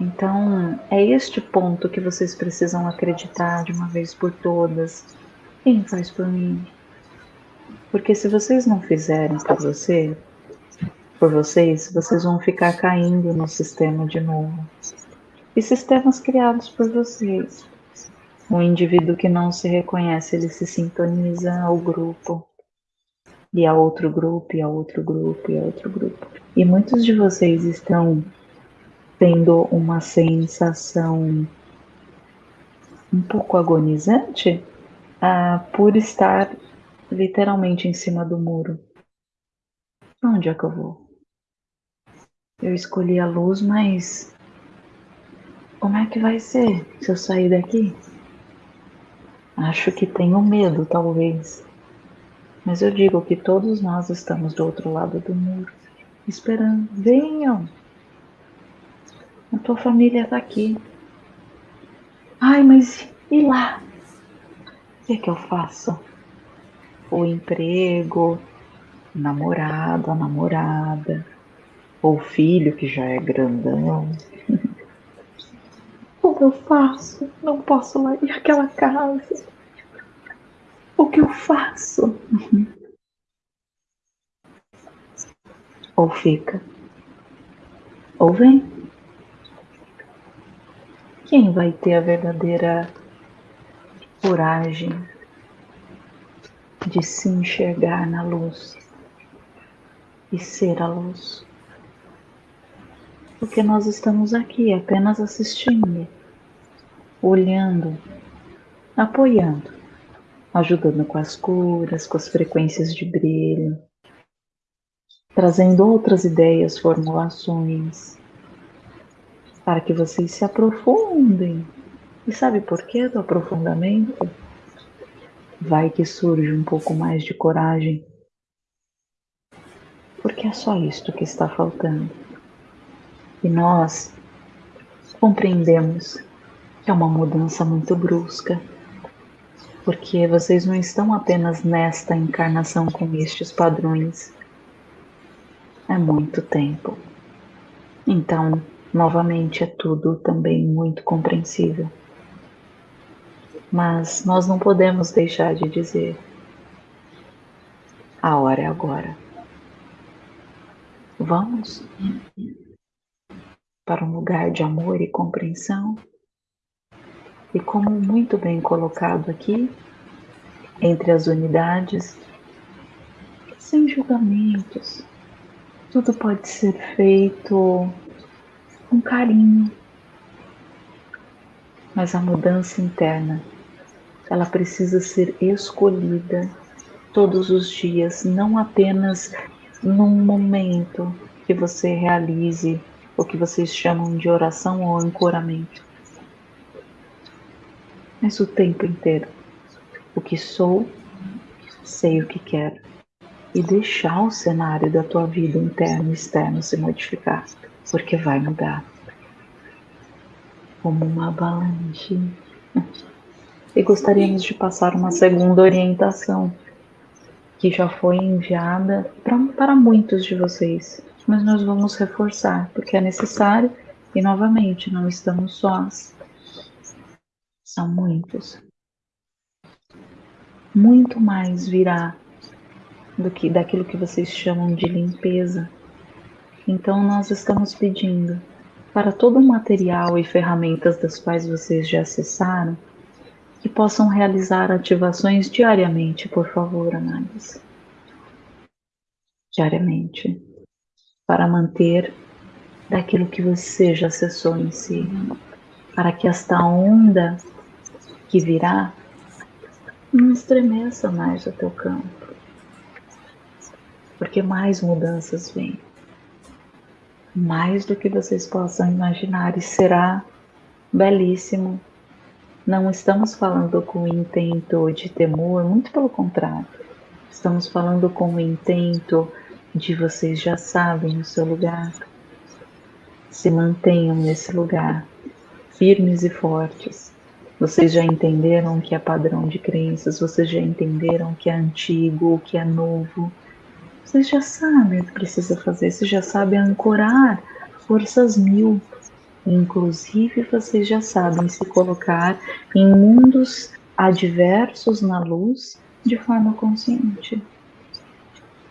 Speaker 2: Então, é este ponto que vocês precisam acreditar de uma vez por todas. Quem faz por mim? Porque se vocês não fizerem por você, por vocês, vocês vão ficar caindo no sistema de novo. E sistemas criados por vocês. O indivíduo que não se reconhece, ele se sintoniza ao grupo. E a outro grupo, e a outro grupo, e a outro grupo. E muitos de vocês estão tendo uma sensação um pouco agonizante ah, por estar literalmente em cima do muro. Onde é que eu vou? Eu escolhi a luz, mas como é que vai ser se eu sair daqui? Acho que tenho medo, talvez. Mas eu digo que todos nós estamos do outro lado do muro, esperando. Venham! A tua família está aqui. Ai, mas e lá? O que é que eu faço? O emprego, namorado, a namorada, ou o filho que já é grandão. O que eu faço? Não posso lá ir àquela casa. O que eu faço? Ou fica, ou vem. Quem vai ter a verdadeira coragem de se enxergar na luz e ser a luz? Porque nós estamos aqui apenas assistindo, olhando, apoiando, ajudando com as curas, com as frequências de brilho, trazendo outras ideias, formulações, para que vocês se aprofundem. E sabe por que do aprofundamento? Vai que surge um pouco mais de coragem. Porque é só isto que está faltando. E nós compreendemos que é uma mudança muito brusca. Porque vocês não estão apenas nesta encarnação com estes padrões. É muito tempo. Então, Novamente, é tudo também muito compreensível. Mas nós não podemos deixar de dizer: a hora é agora. Vamos para um lugar de amor e compreensão. E como muito bem colocado aqui, entre as unidades, sem julgamentos, tudo pode ser feito com carinho. Mas a mudança interna, ela precisa ser escolhida todos os dias, não apenas num momento que você realize o que vocês chamam de oração ou ancoramento, mas o tempo inteiro. O que sou, sei o que quero e deixar o cenário da tua vida interno e externo se modificar porque vai mudar como uma avalanche. E gostaríamos de passar uma segunda orientação que já foi enviada pra, para muitos de vocês, mas nós vamos reforçar porque é necessário e novamente não estamos sós. São muitos. Muito mais virá do que daquilo que vocês chamam de limpeza então, nós estamos pedindo para todo o material e ferramentas das quais vocês já acessaram que possam realizar ativações diariamente, por favor, Análise. Diariamente, para manter daquilo que você já acessou em si, para que esta onda que virá não estremeça mais o teu campo. porque mais mudanças vêm. Mais do que vocês possam imaginar, e será belíssimo. Não estamos falando com intento de temor, muito pelo contrário. Estamos falando com o intento de vocês já sabem o seu lugar. Se mantenham nesse lugar, firmes e fortes. Vocês já entenderam o que é padrão de crenças, vocês já entenderam o que é antigo, o que é novo. Vocês já sabem o que precisa fazer, vocês já sabem ancorar forças mil. Inclusive, vocês já sabem se colocar em mundos adversos na luz de forma consciente.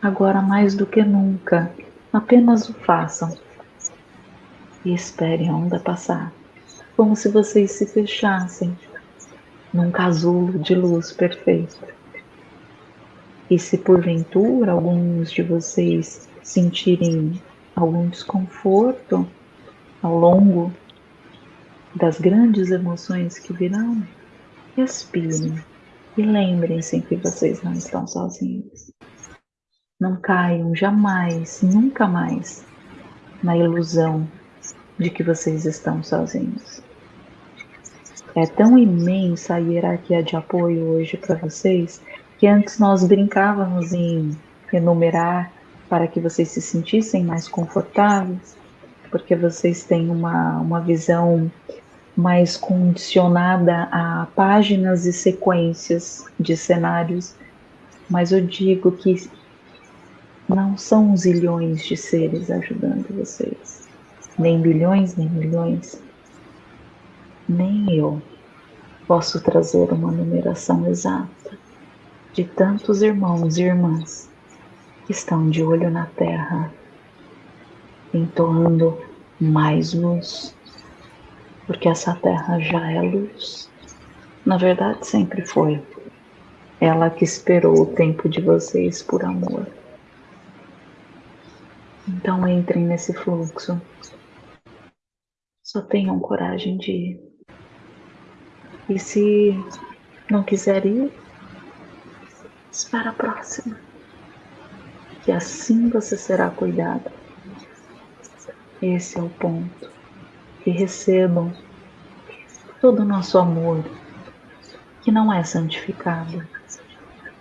Speaker 2: Agora, mais do que nunca, apenas o façam e esperem a onda passar, como se vocês se fechassem num casulo de luz perfeita. E se porventura alguns de vocês sentirem algum desconforto ao longo das grandes emoções que virão, respirem e lembrem-se que vocês não estão sozinhos. Não caiam jamais, nunca mais, na ilusão de que vocês estão sozinhos. É tão imensa a hierarquia de apoio hoje para vocês que antes nós brincávamos em enumerar para que vocês se sentissem mais confortáveis, porque vocês têm uma, uma visão mais condicionada a páginas e sequências de cenários. Mas eu digo que não são zilhões de seres ajudando vocês, nem bilhões, nem milhões. Nem eu posso trazer uma numeração exata de tantos irmãos e irmãs que estão de olho na terra, entoando mais luz, porque essa terra já é luz. Na verdade, sempre foi. Ela que esperou o tempo de vocês por amor. Então entrem nesse fluxo. Só tenham coragem de ir. E se não quiser ir, espera a próxima. Que assim você será cuidado. Esse é o ponto. E recebam todo o nosso amor, que não é santificado.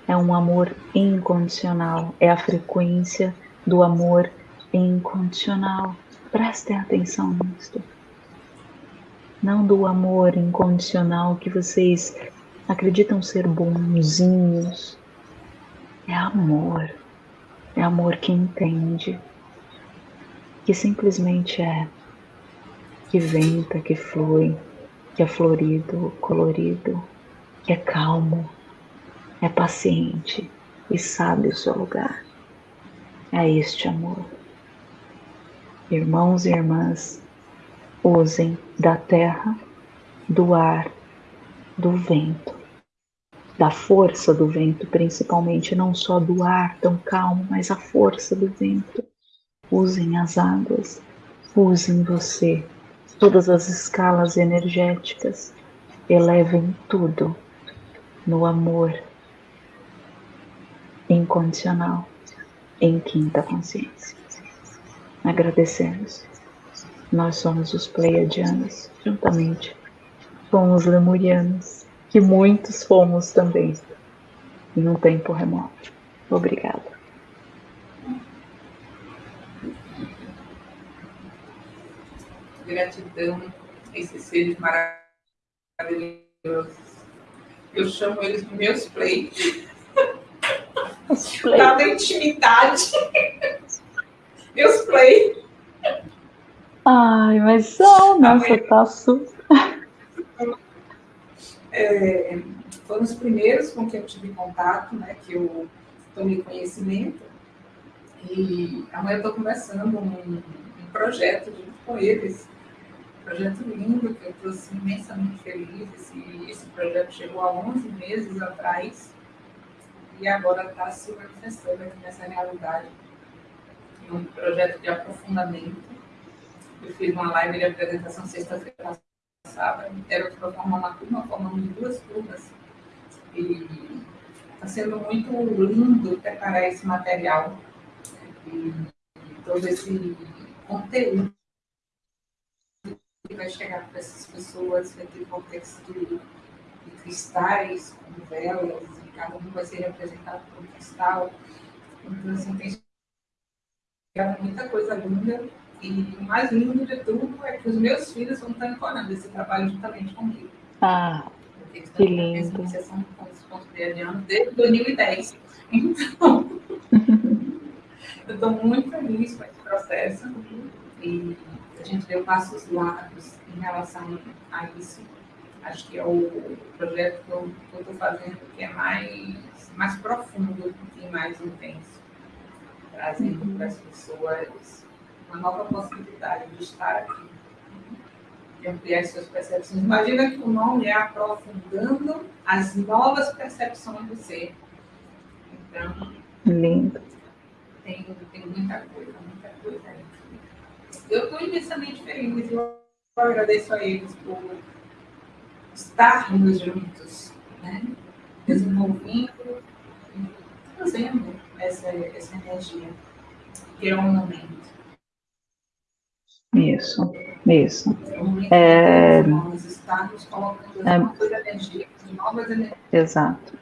Speaker 2: É um amor incondicional, é a frequência do amor incondicional. Prestem atenção nisso. Não do amor incondicional que vocês acreditam ser bonzinhos. É amor. É amor que entende. Que simplesmente é. Que venta, que flui, que é florido, colorido, que é calmo, é paciente e sabe o seu lugar. É este amor. Irmãos e irmãs, usem da terra, do ar, do vento, da força do vento, principalmente, não só do ar tão calmo, mas a força do vento. Usem as águas, usem você, todas as escalas energéticas, elevem tudo no amor incondicional, em quinta consciência. Agradecemos. Nós somos os Pleiadianos, juntamente com os Lemurianos, que muitos fomos também em um tempo remoto. Obrigada.
Speaker 1: Gratidão a esses seres maravilhosos. Eu chamo eles de meus play. Dada intimidade. Meus play.
Speaker 2: Ai, mas são, nossa, tá super.
Speaker 1: É, foram os primeiros com quem eu tive contato, né, que eu tomei conhecimento. E amanhã eu estou conversando um, um projeto junto com eles. Projeto lindo, que eu assim, imensamente feliz. Esse, esse projeto chegou há 11 meses atrás e agora está se manifestando aqui nessa realidade um projeto de aprofundamento. Eu fiz uma live de apresentação sexta-feira passada, era para formar uma turma, formamos duas turmas. E está sendo muito lindo preparar esse material E todo esse conteúdo vai chegar para essas pessoas vai ter contexto de cristais, com velas, e cada um vai ser representado por um cristal. Então, assim, tem muita coisa linda. E o mais lindo de tudo é que os meus filhos vão estar encorando esse trabalho juntamente comigo.
Speaker 2: Ah, que lindo.
Speaker 1: São desde 2010. Então, eu estou muito feliz com esse processo. E gente deu passos largos em relação a isso. Acho que é o projeto que eu estou fazendo que é mais, mais profundo e mais intenso, trazendo uhum. para as pessoas uma nova possibilidade de estar aqui, de ampliar suas percepções. Imagina que o nome é aprofundando as novas percepções do ser. Então,
Speaker 2: Lindo.
Speaker 1: Tem, tem muita coisa, muita coisa aí. Eu estou imensamente feliz e eu agradeço a eles por estarmos juntos, né? desenvolvendo, trazendo essa, essa energia, que é um momento.
Speaker 2: Isso, isso.
Speaker 1: É, nós estamos colocando é, novas energias, novas energias.
Speaker 2: Exato.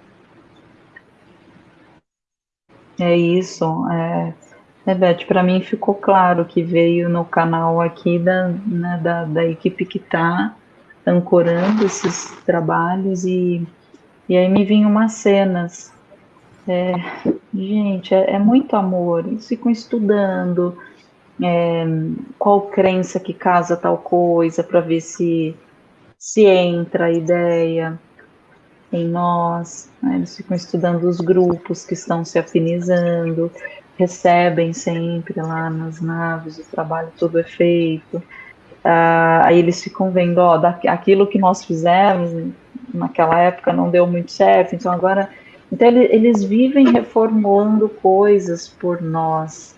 Speaker 2: É isso. É, é Beth, para mim ficou claro que veio no canal aqui da, né, da, da equipe que está ancorando esses trabalhos e, e aí me vinham umas cenas. É, gente, é, é muito amor. Eles ficam estudando, é, qual crença que casa tal coisa, para ver se, se entra a ideia em nós. Né? Eles ficam estudando os grupos que estão se afinizando, recebem sempre lá nas naves o trabalho todo é feito. Ah, aí eles ficam vendo, ó, aquilo que nós fizemos naquela época não deu muito certo, então agora. Então eles vivem reformulando coisas por nós.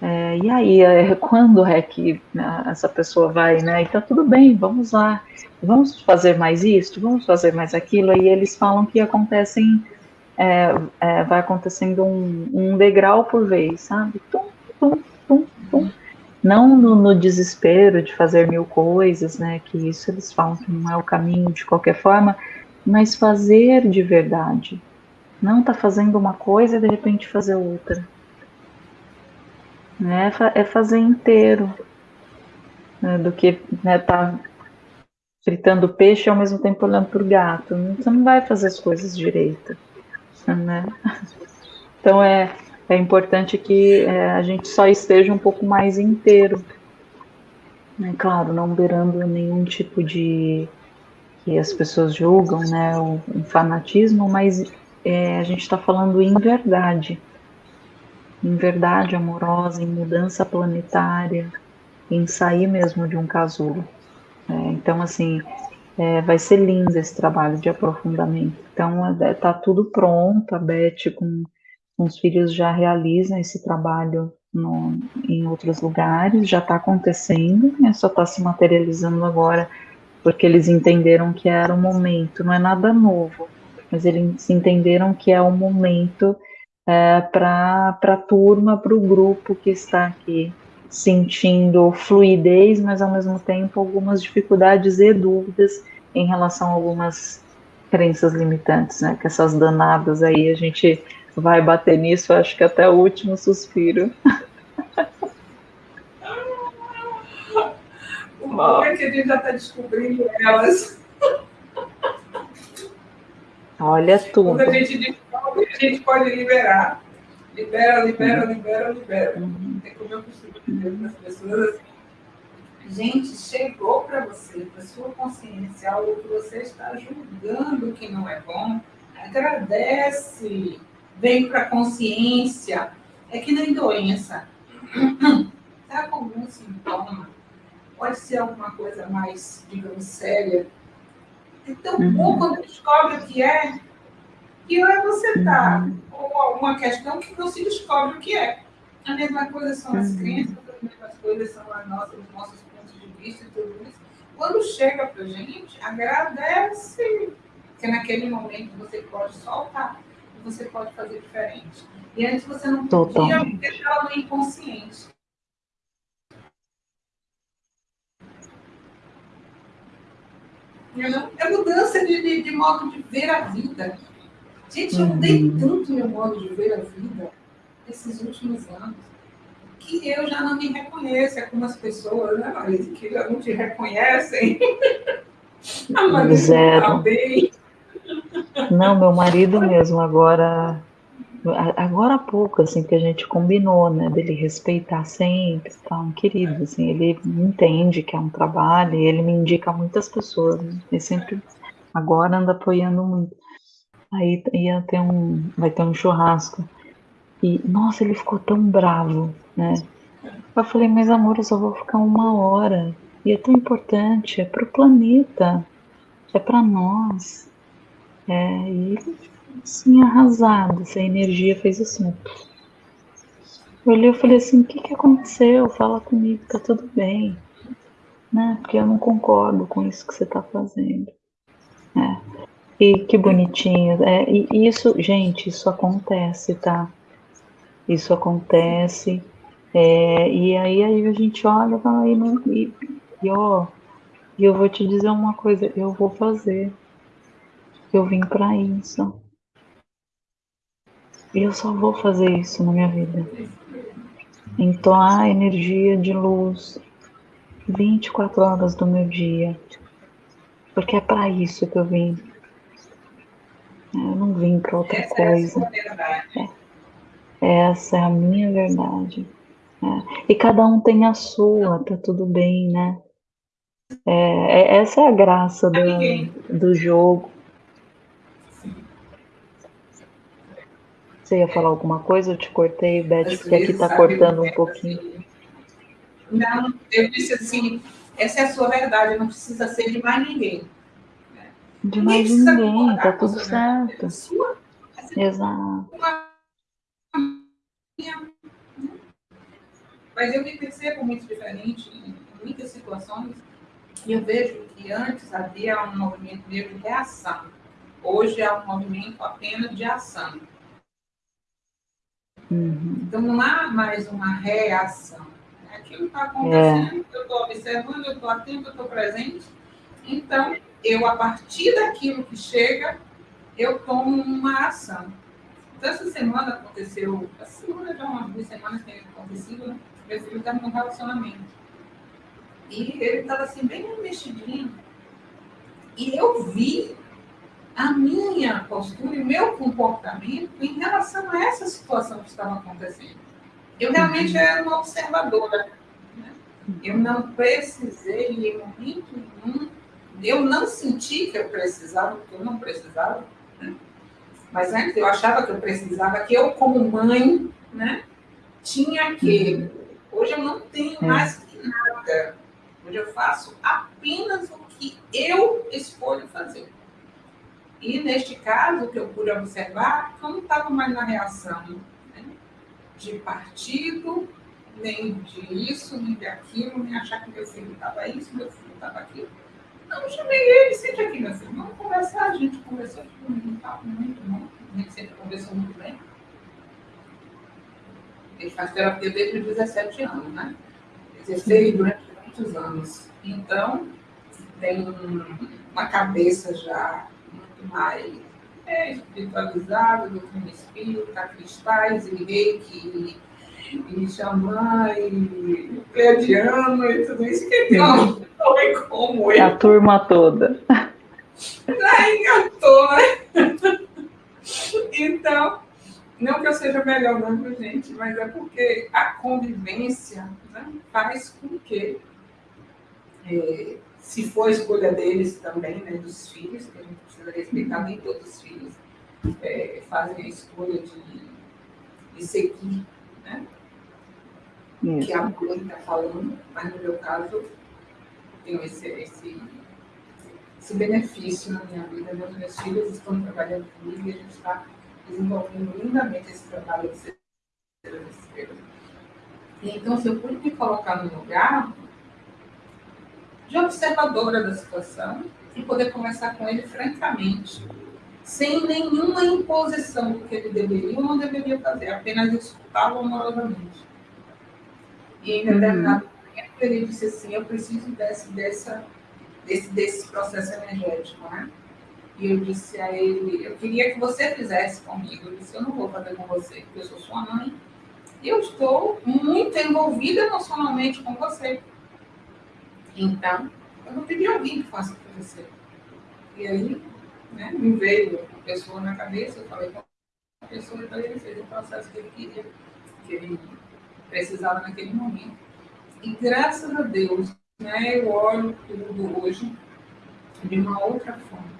Speaker 2: É, e aí, é, quando é que né, essa pessoa vai, né? Então, tudo bem, vamos lá, vamos fazer mais isso, vamos fazer mais aquilo. Aí eles falam que acontecem, é, é, vai acontecendo um, um, degrau por vez, sabe? Tum, tum, tum, tum. Não no, no, desespero de fazer mil coisas, né? Que isso eles falam que não é o caminho de qualquer forma, mas fazer de verdade. Não tá fazendo uma coisa e de repente fazer outra né, é fazer inteiro, né, do que né, tá fritando peixe e ao mesmo tempo olhando para o gato. Você não vai fazer as coisas direito, né? Então é, é importante que é, a gente só esteja um pouco mais inteiro. Né? Claro, não beirando nenhum tipo de que as pessoas julgam, né, um, fanatismo, mas é, a gente está falando em verdade em verdade amorosa, em mudança planetária, em sair mesmo de um casulo. É, então, assim, é, vai ser lindo esse trabalho de aprofundamento. Então, está tudo pronto, a Beth com, com os filhos já realizam esse trabalho no, em outros lugares, já está acontecendo, né, só está se materializando agora, porque eles entenderam que era o momento, não é nada novo, mas eles entenderam que é o momento é, para a turma, para o grupo que está aqui sentindo fluidez, mas ao mesmo tempo algumas dificuldades e dúvidas em relação a algumas crenças limitantes, né? Que essas danadas aí a gente vai bater nisso, acho que até o último suspiro.
Speaker 1: Como é que a gente já está descobrindo elas?
Speaker 2: Olha tudo.
Speaker 1: Quando a gente descobre, a gente pode liberar. Libera, libera, uhum. libera, libera. Uhum. Tem como eu costumo dizer para as pessoas gente, chegou para você, para sua consciência, algo que você está julgando que não é bom, agradece, vem para a consciência. É que nem doença. Está com algum sintoma? Pode ser alguma coisa mais, digamos, séria então, uhum. bom quando descobre o que é, e é você está uhum. com alguma questão que não se descobre o que é. A mesma coisa são as uhum. crenças, as mesmas coisas são as nossas, os nossos pontos de vista e tudo isso. Quando chega para a gente, agradece, que naquele momento você pode soltar. você pode fazer diferente. E antes você não podia deixar no inconsciente. É mudança de, de, de, modo de ver a vida. Gente, eu mudei tanto meu modo de ver a vida nesses últimos anos que eu já não me reconheço. É como as pessoas, né, Marisa, que já não te reconhecem. a Marisa
Speaker 2: Zero. bem. Não, meu marido mesmo, agora agora há pouco, assim, que a gente combinou, né, dele respeitar sempre, tá, um querido, assim, ele entende que é um trabalho e ele me indica muitas pessoas, né, ele sempre, agora anda apoiando muito. Aí ia ter um, vai ter um churrasco, e, nossa, ele ficou tão bravo, né, eu falei, mas amor, eu só vou ficar uma hora, e é tão importante, é pro planeta, é para nós, é, e assim, arrasado. Essa energia fez assim. Eu olhei e falei assim, o que, que aconteceu? Fala comigo, tá tudo bem. Né? Porque eu não concordo com isso que você tá fazendo. É. E que bonitinho. É, e isso, gente, isso acontece, tá? Isso acontece. É, e aí, aí a gente olha e, não, e, e ó, e eu vou te dizer uma coisa, eu vou fazer. Eu vim para isso. E eu só vou fazer isso na minha vida. Entoar energia de luz 24 horas do meu dia. Porque é para isso que eu vim. Eu não vim para outra Essa coisa. É é. Essa é a minha verdade. É. E cada um tem a sua, tá tudo bem, né? É, é essa é a graça do, do jogo. Você ia falar alguma coisa? Eu te cortei, Beth, porque aqui está cortando um pouquinho.
Speaker 1: Não, eu disse assim, essa é a sua verdade, não precisa ser de mais ninguém.
Speaker 2: De mais ninguém, tá tudo certo. Sua, Exato.
Speaker 1: Mas eu me percebo muito diferente em muitas situações e eu vejo que antes havia um movimento meio de reação. Hoje é um movimento apenas de ação. Uhum. Então não há mais uma reação. Aquilo está acontecendo, é. eu estou observando, eu estou atento, eu estou presente. Então, eu, a partir daquilo que chega, eu tomo uma ação. Então, essa semana aconteceu, essa semana já umas duas semanas tem acontecido, né? meu filho está num relacionamento. E ele estava assim, bem mexidinho. E eu vi a minha postura e o meu comportamento em relação a essa situação que estava acontecendo. Eu realmente uhum. era uma observadora. Né? Eu não precisei, em momento nenhum, eu não senti que eu precisava, porque eu não precisava. Né? Mas antes eu achava que eu precisava, que eu, como mãe, né, tinha que. Uhum. Hoje eu não tenho é. mais que nada. Hoje eu faço apenas o que eu escolho fazer. E, neste caso, que eu pude observar, eu não estava mais na reação né, de partido, nem de isso, nem de aquilo, nem achar que meu filho estava isso, meu filho estava aquilo. Eu chamei ele, sente aqui, meu filho, vamos conversar. A gente conversou muito, tá muito bom, a gente sempre conversou muito bem. Ele faz terapia desde os 17 anos, né? Exercei durante muitos anos. Então, tem uma cabeça já mais é, espiritualizado, doutrina espírita, cristais e reiki, e xamã, e pleiadiano, e tudo isso que tem um homem como
Speaker 2: eu. A turma toda.
Speaker 1: Já engatou, né? Então, não que eu seja melhor não, gente, mas é porque a convivência né, faz com que é, se for a escolha deles também, né, dos filhos, que a gente precisa respeitar, nem todos os filhos é, fazem a escolha de, de seguir, né? Isso. Que a mãe está falando, mas no meu caso, tenho esse, esse, esse benefício na minha vida. Meus, meus filhos estão trabalhando comigo e a gente está desenvolvendo lindamente esse trabalho de ser então, se eu pude me colocar no lugar, de observadora da situação e poder conversar com ele francamente. sem nenhuma imposição do que ele deveria ou não deveria fazer, apenas escutá-lo amorosamente. E em determinado uhum. momento ele disse assim, eu preciso desse, dessa, desse, desse processo energético, né? E eu disse a ele, eu queria que você fizesse comigo. Eu disse, eu não vou fazer com você, porque eu sou sua mãe. E eu estou muito envolvida emocionalmente com você. Então, eu não pedi alguém que faça para você. E aí, né, me veio a pessoa na cabeça, eu falei com a pessoa, então ele fez o processo que ele queria, que ele precisava naquele momento. E graças a Deus, né, eu olho tudo hoje de uma outra forma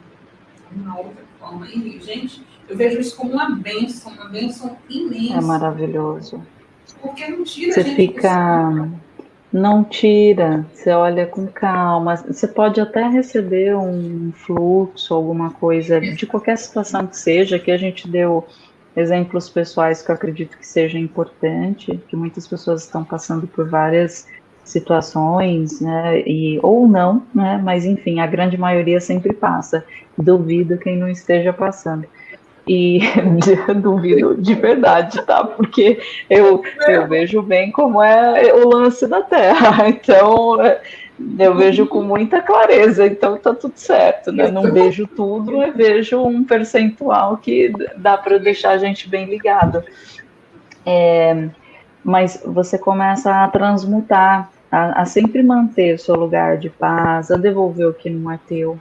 Speaker 1: uma outra forma. E, gente, eu vejo isso como uma benção, uma benção imensa.
Speaker 2: É maravilhoso.
Speaker 1: Porque não tira
Speaker 2: Você fica. Não tira, você olha com calma. Você pode até receber um fluxo, alguma coisa, de qualquer situação que seja, que a gente deu exemplos pessoais que eu acredito que seja importante, que muitas pessoas estão passando por várias situações, né, e, ou não, né, mas enfim, a grande maioria sempre passa. Duvido quem não esteja passando. E duvido de verdade, tá? Porque eu, eu vejo bem como é o lance da Terra. Então, eu vejo com muita clareza, então tá tudo certo, né? Não vejo tudo, eu vejo um percentual que dá para deixar a gente bem ligado. É, mas você começa a transmutar a, a sempre manter o seu lugar de paz, a devolver o que não é teu,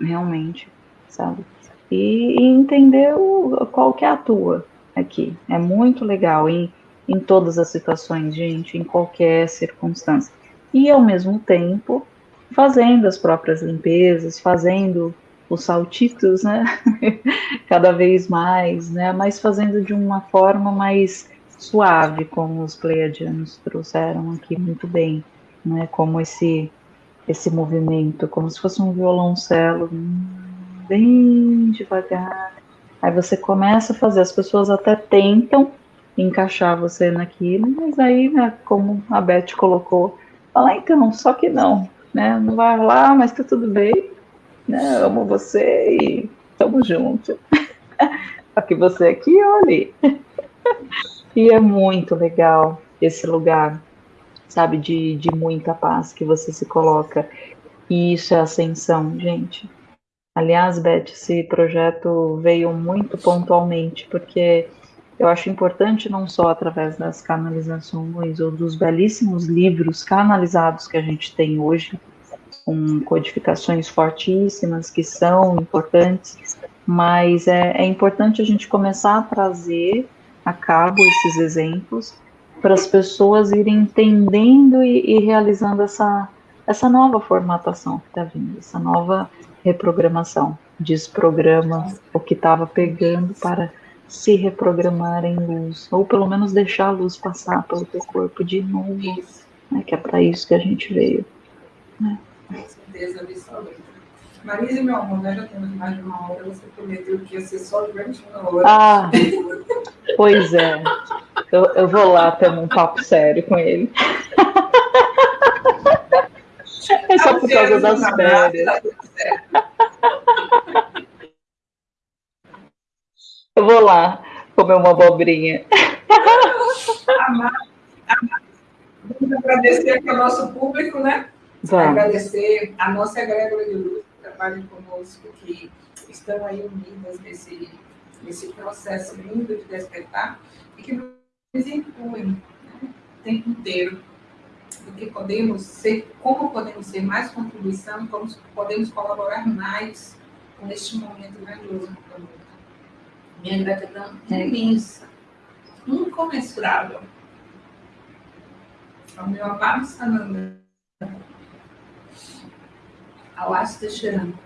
Speaker 2: realmente, sabe? E, e entender o, qual que é a tua aqui. É muito legal em, em todas as situações, gente, em qualquer circunstância. E ao mesmo tempo, fazendo as próprias limpezas, fazendo os saltitos, né? Cada vez mais, né? Mas fazendo de uma forma mais suave, como os pleiadianos trouxeram aqui muito bem, né? Como esse esse movimento, como se fosse um violoncelo, bem devagar. Aí você começa a fazer, as pessoas até tentam encaixar você naquilo, mas aí, né, como a Beth colocou, fala então, só que não, né? Não vai lá, mas tá tudo bem, né? Amo você e tamo junto. só que você aqui, olha. E é muito legal esse lugar, sabe, de, de muita paz que você se coloca. E isso é ascensão, gente. Aliás, Beth, esse projeto veio muito pontualmente, porque eu acho importante não só através das canalizações ou dos belíssimos livros canalizados que a gente tem hoje, com codificações fortíssimas que são importantes, mas é, é importante a gente começar a trazer a cabo esses exemplos para as pessoas irem entendendo e, e, realizando essa, essa nova formatação que está vindo, essa nova reprogramação. Desprograma o que estava pegando para se reprogramar em luz, ou pelo menos deixar a luz passar pelo teu corpo de novo, né, que é para isso que a gente veio. Né?
Speaker 1: Com certeza absoluta. Marisa, meu amor, nós já temos mais de uma hora. Você prometeu que ia ser só durante uma hora.
Speaker 2: Ah, pois é. Eu, eu vou lá ter um papo sério com ele. É só por causa das férias. Eu vou lá comer uma abobrinha.
Speaker 1: Vamos agradecer aqui ao nosso público, né? Vamos. Agradecer a nossa egrégora de luz trabalhem conosco, que estão aí unidas nesse, nesse processo lindo de despertar e que nos incluem né, o tempo inteiro do que podemos ser, como podemos ser mais contribuição, como podemos colaborar mais com este momento grandioso do planeta. Minha gratidão é imensa, incomensurável. Ao meu amado Sananda ao Asta Teixeirano,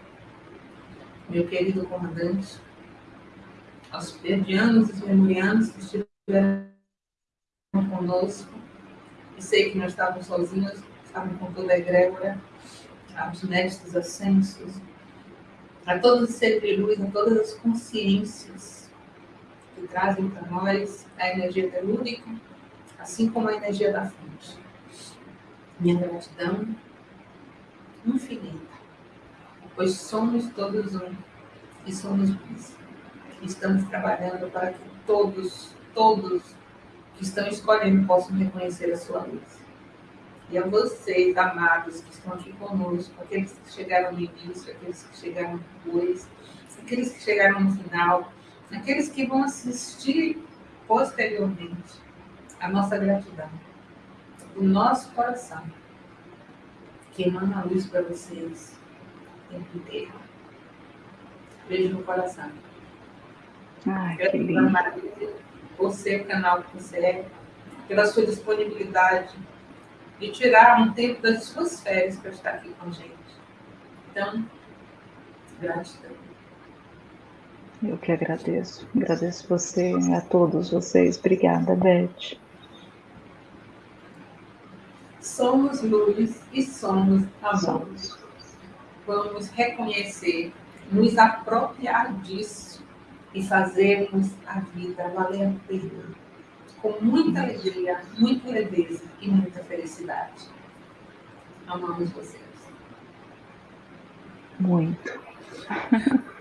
Speaker 1: meu querido comandante, aos perdianos e memorianos que estiveram conosco, e sei que não estavam sozinhos, estavam com toda a egrégora, aos mestres ascensos, a todos os seres de luz, a todas as consciências que trazem para nós a energia telúrica, assim como a energia da fonte. Minha gratidão infinita pois somos todos um. e somos luz. Estamos trabalhando para que todos, todos que estão escolhendo possam reconhecer a sua luz. E a vocês, amados, que estão aqui conosco, aqueles que chegaram no início, aqueles que chegaram depois, aqueles que chegaram no final, aqueles que vão assistir posteriormente, a nossa gratidão, o nosso coração, que emana a luz para vocês o tempo inteiro. Beijo no coração.
Speaker 2: Ai, que lindo.
Speaker 1: O canal que você é, pela sua disponibilidade de tirar um tempo das suas férias para estar aqui com a gente. Então, gratidão.
Speaker 2: Eu que agradeço. Agradeço você a todos vocês. Obrigada, Beth.
Speaker 1: Somos luz e somos amor. Somos. Vamos reconhecer, nos apropriar disso e fazermos a vida valer a pena com muita alegria, muita leveza e muita felicidade. Amamos vocês.
Speaker 2: Muito.